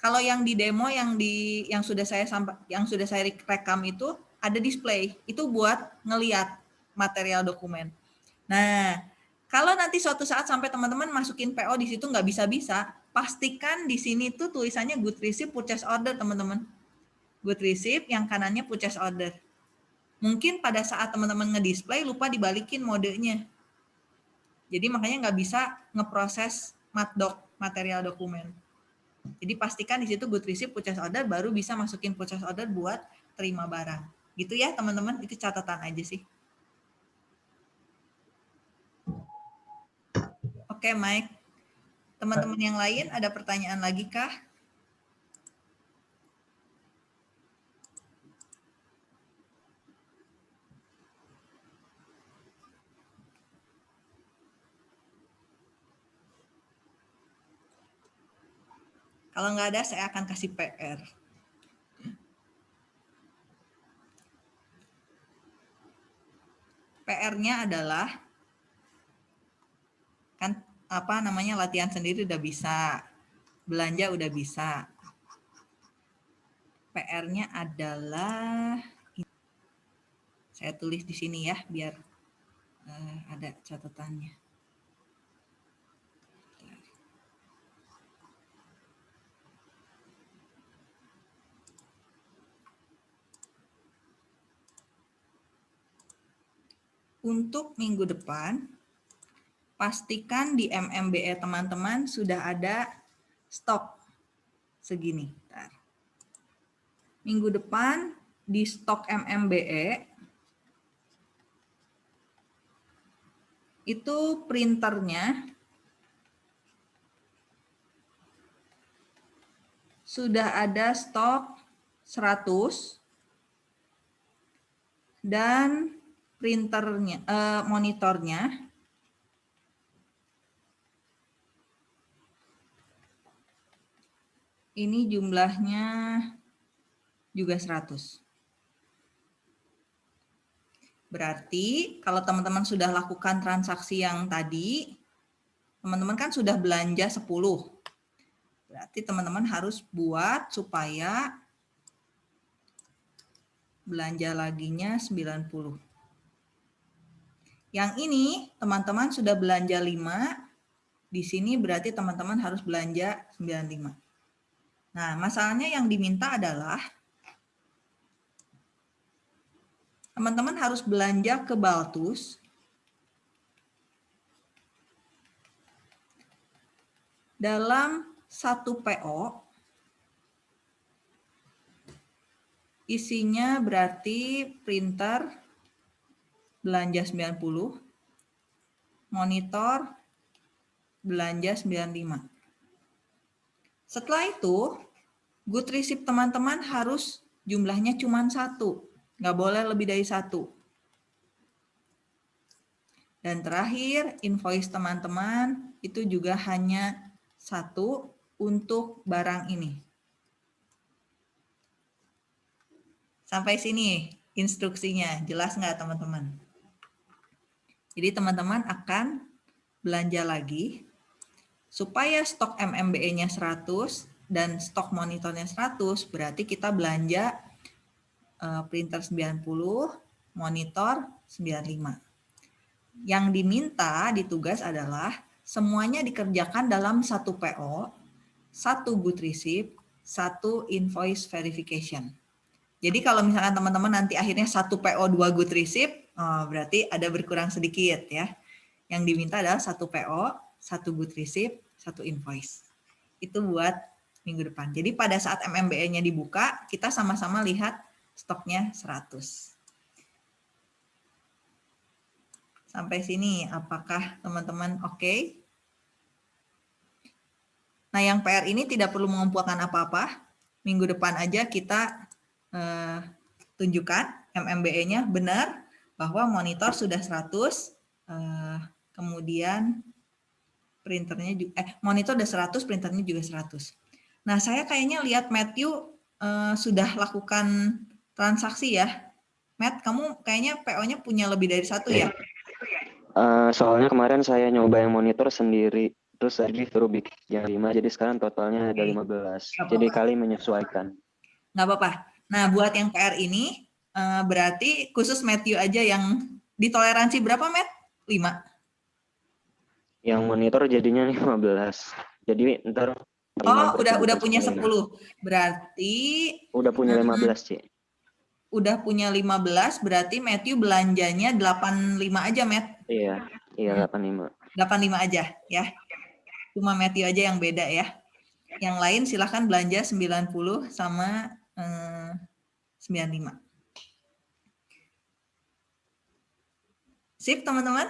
Kalau yang di demo yang di yang sudah saya sampa, yang sudah saya rekam itu ada display. Itu buat ngeliat material dokumen. Nah, kalau nanti suatu saat sampai teman-teman masukin PO di situ nggak bisa-bisa, pastikan di sini tuh tulisannya good receipt purchase order, teman-teman. Good receipt yang kanannya purchase order. Mungkin pada saat teman-teman ngedisplay lupa dibalikin modenya. Jadi makanya nggak bisa ngeproses matdoc material dokumen. Jadi pastikan di situ good receipt purchase order baru bisa masukin purchase order buat terima barang. Gitu ya teman-teman, itu catatan aja sih. Oke Mike, teman-teman yang lain ada pertanyaan lagi kah? Kalau nggak ada, saya akan kasih PR. PR-nya adalah kan apa namanya latihan sendiri udah bisa, belanja udah bisa. PR-nya adalah saya tulis di sini ya biar uh, ada catatannya. Untuk minggu depan, pastikan di MMBE teman-teman sudah ada stok segini. Bentar. Minggu depan di stok MMBE itu printernya sudah ada stok 100 dan printernya, uh, monitornya. Ini jumlahnya juga 100. Berarti kalau teman-teman sudah lakukan transaksi yang tadi, teman-teman kan sudah belanja 10. Berarti teman-teman harus buat supaya belanja laginya 90. Yang ini teman-teman sudah belanja 5, di sini berarti teman-teman harus belanja 95. Nah, masalahnya yang diminta adalah teman-teman harus belanja ke Baltus dalam satu PO isinya berarti printer belanja 90, monitor belanja 95. Setelah itu, good receipt teman-teman harus jumlahnya cuma satu, nggak boleh lebih dari satu. Dan terakhir, invoice teman-teman itu juga hanya satu untuk barang ini. Sampai sini instruksinya, jelas nggak teman-teman? Jadi teman-teman akan belanja lagi supaya stok MMBE-nya 100 dan stok monitornya 100, berarti kita belanja uh, printer 90, monitor 95. Yang diminta di adalah semuanya dikerjakan dalam satu PO, satu good receipt, satu invoice verification. Jadi kalau misalkan teman-teman nanti akhirnya satu PO dua good receipt, oh, berarti ada berkurang sedikit ya. Yang diminta adalah satu PO, satu good receipt, satu invoice. Itu buat minggu depan. Jadi pada saat MMBE-nya dibuka, kita sama-sama lihat stoknya 100. Sampai sini, apakah teman-teman oke? Okay? Nah, yang PR ini tidak perlu mengumpulkan apa-apa. Minggu depan aja kita uh, tunjukkan MMBE-nya benar bahwa monitor sudah 100, uh, eh, kemudian printernya juga, eh, monitor sudah 100, printernya juga 100. Nah, saya kayaknya lihat Matthew uh, sudah lakukan transaksi ya. Matt, kamu kayaknya PO-nya punya lebih dari satu ya? Uh, soalnya kemarin saya nyoba yang monitor sendiri, terus tadi suruh bikin yang 5, jadi sekarang totalnya ada 15. Jadi kali menyesuaikan. Nggak apa-apa. Nah, buat yang PR ini, uh, berarti khusus Matthew aja yang ditoleransi berapa, Matt? 5? Yang monitor jadinya 15. Jadi ntar Oh, udah udah punya 10. Berarti udah punya 15, Ci. Udah punya 15, berarti Matthew belanjanya 85 aja, Matt. Iya, iya 85. 85 aja ya. Cuma Matthew aja yang beda ya. Yang lain silahkan belanja 90 sama 95. Sip teman-teman?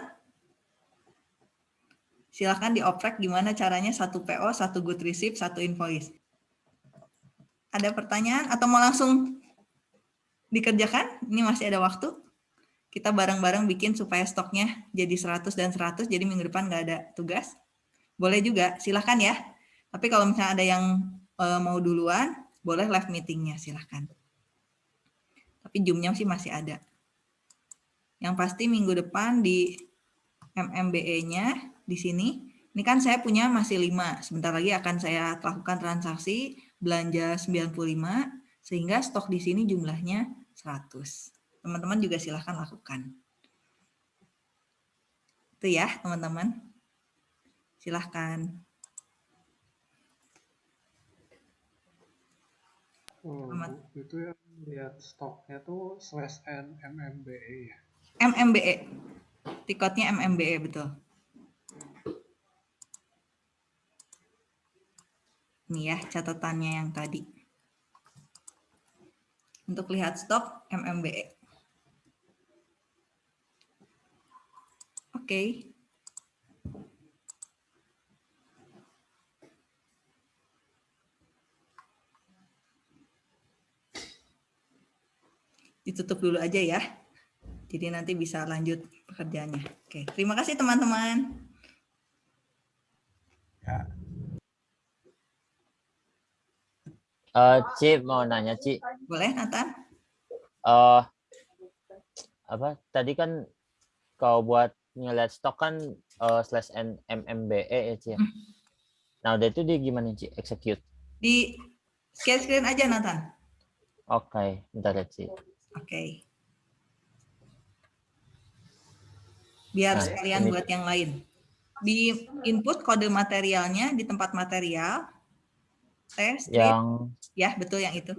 Silahkan dioprek gimana caranya satu PO, satu good receipt, satu invoice. Ada pertanyaan atau mau langsung dikerjakan? Ini masih ada waktu. Kita bareng-bareng bikin supaya stoknya jadi 100 dan 100, jadi minggu depan nggak ada tugas. Boleh juga, silahkan ya. Tapi kalau misalnya ada yang eh, mau duluan, boleh live meetingnya silahkan. Tapi Zoom-nya sih masih ada. Yang pasti minggu depan di MMBE-nya di sini, ini kan saya punya masih 5. Sebentar lagi akan saya lakukan transaksi belanja 95 sehingga stok di sini jumlahnya 100. Teman-teman juga silahkan lakukan. Itu ya, teman-teman. Silahkan. Oh, Selamat. Itu yang lihat stoknya tuh slash n MMBE ya. MMBE. Tiketnya MMBE betul. Ini ya catatannya yang tadi. Untuk lihat stok MMBE. Oke. Ditutup dulu aja ya. Jadi nanti bisa lanjut pekerjaannya. Oke, terima kasih teman-teman. Eh, Ci mau nanya Ci, Boleh Nathan? eh apa tadi kan kau buat ngeliat stok kan eh, slash n MMBE ya Ci ya. Hmm. Nah udah itu dia gimana Ci execute? Di share screen aja Nathan. Oke, bentar ya Ci. Oke. Biar Nah, sekalian ini. buat yang lain. Di input kode materialnya di tempat material. Test strip. Yang Ya, betul yang itu.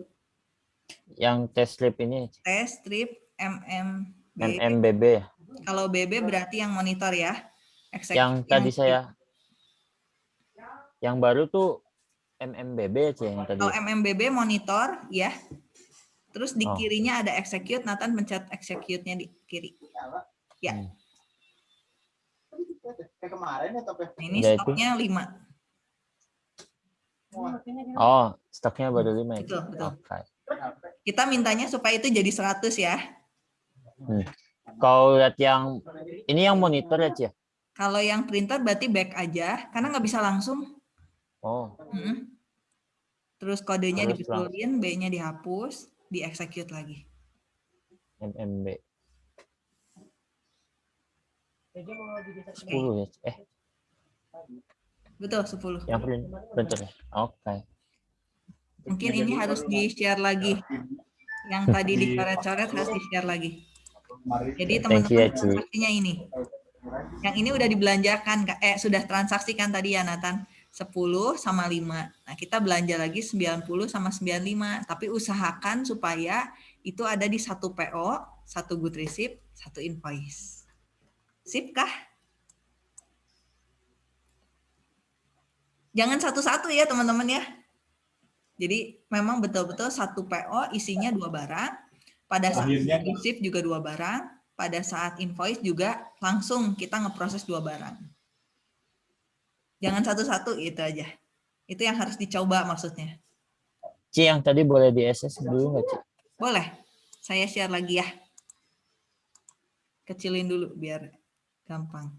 yang test strip ini. Test strip MMB. MMBB ya. Kalau BB berarti yang monitor ya. Yang tadi saya yang baru tuh MMBB Ci yang tadi. Kalau MMBB monitor ya. Terus di Oh. kirinya ada execute, Nathan pencet execute-nya di kiri. Ya. Hmm. Kayak kemarin ya tapi Nah, ini itu. stoknya 5. Oh, stoknya baru lima ya. Ci? Betul, betul. Oke. Kita mintanya supaya itu jadi 100 ya. Hmm. Kau lihat yang ini yang monitor ya Ci ya? Kalau yang printer berarti back aja, karena nggak bisa langsung. Oh, Mm-mm. Terus kodenya dibetulin, B-nya dihapus, di-execute lagi. MMB. Oke, 10 ya. Eh, betul 10. yang print printer ya. Oke. Mungkin ini harus di-share lagi. Yang tadi dicoret-coret harus di-share lagi. Jadi ya, teman-teman transaksinya ini. Yang ini udah dibelanjakan, Kak. eh sudah transaksikan tadi ya Nathan. 10 sama 5. Nah, kita belanja lagi 90 sama 95. Tapi usahakan supaya itu ada di satu PO, satu good receipt, satu invoice. Sip kah? Jangan satu-satu ya teman-teman ya. Jadi memang betul-betul satu PO isinya dua barang. Pada saat receipt juga dua barang. Pada saat invoice juga langsung kita ngeproses dua barang. Jangan satu-satu itu aja. Itu yang harus dicoba maksudnya. Ci yang tadi boleh di SS dulu nggak Ci? Boleh. Saya share lagi ya. Kecilin dulu biar gampang.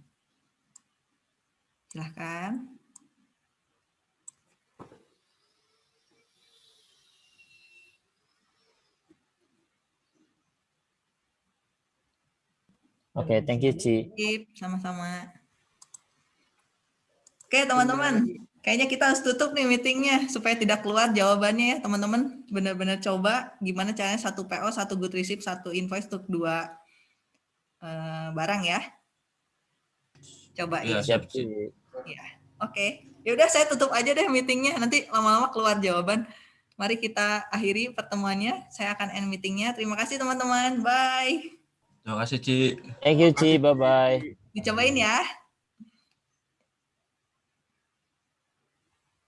Silahkan. Oke, thank you Ci. Sama-sama. Oke, teman-teman. Kayaknya kita harus tutup nih meetingnya supaya tidak keluar jawabannya ya, teman-teman. Benar-benar coba gimana caranya satu PO, satu good receipt, satu invoice untuk dua eh, barang ya. Coba ya. Siap Ci. Ya, Oke. Ya udah saya tutup aja deh meetingnya. Nanti lama-lama keluar jawaban. Mari kita akhiri pertemuannya. Saya akan end meetingnya. Terima kasih teman-teman. Bye. Terima kasih, Ci. Thank you Ci, bye bye. Dicobain ya.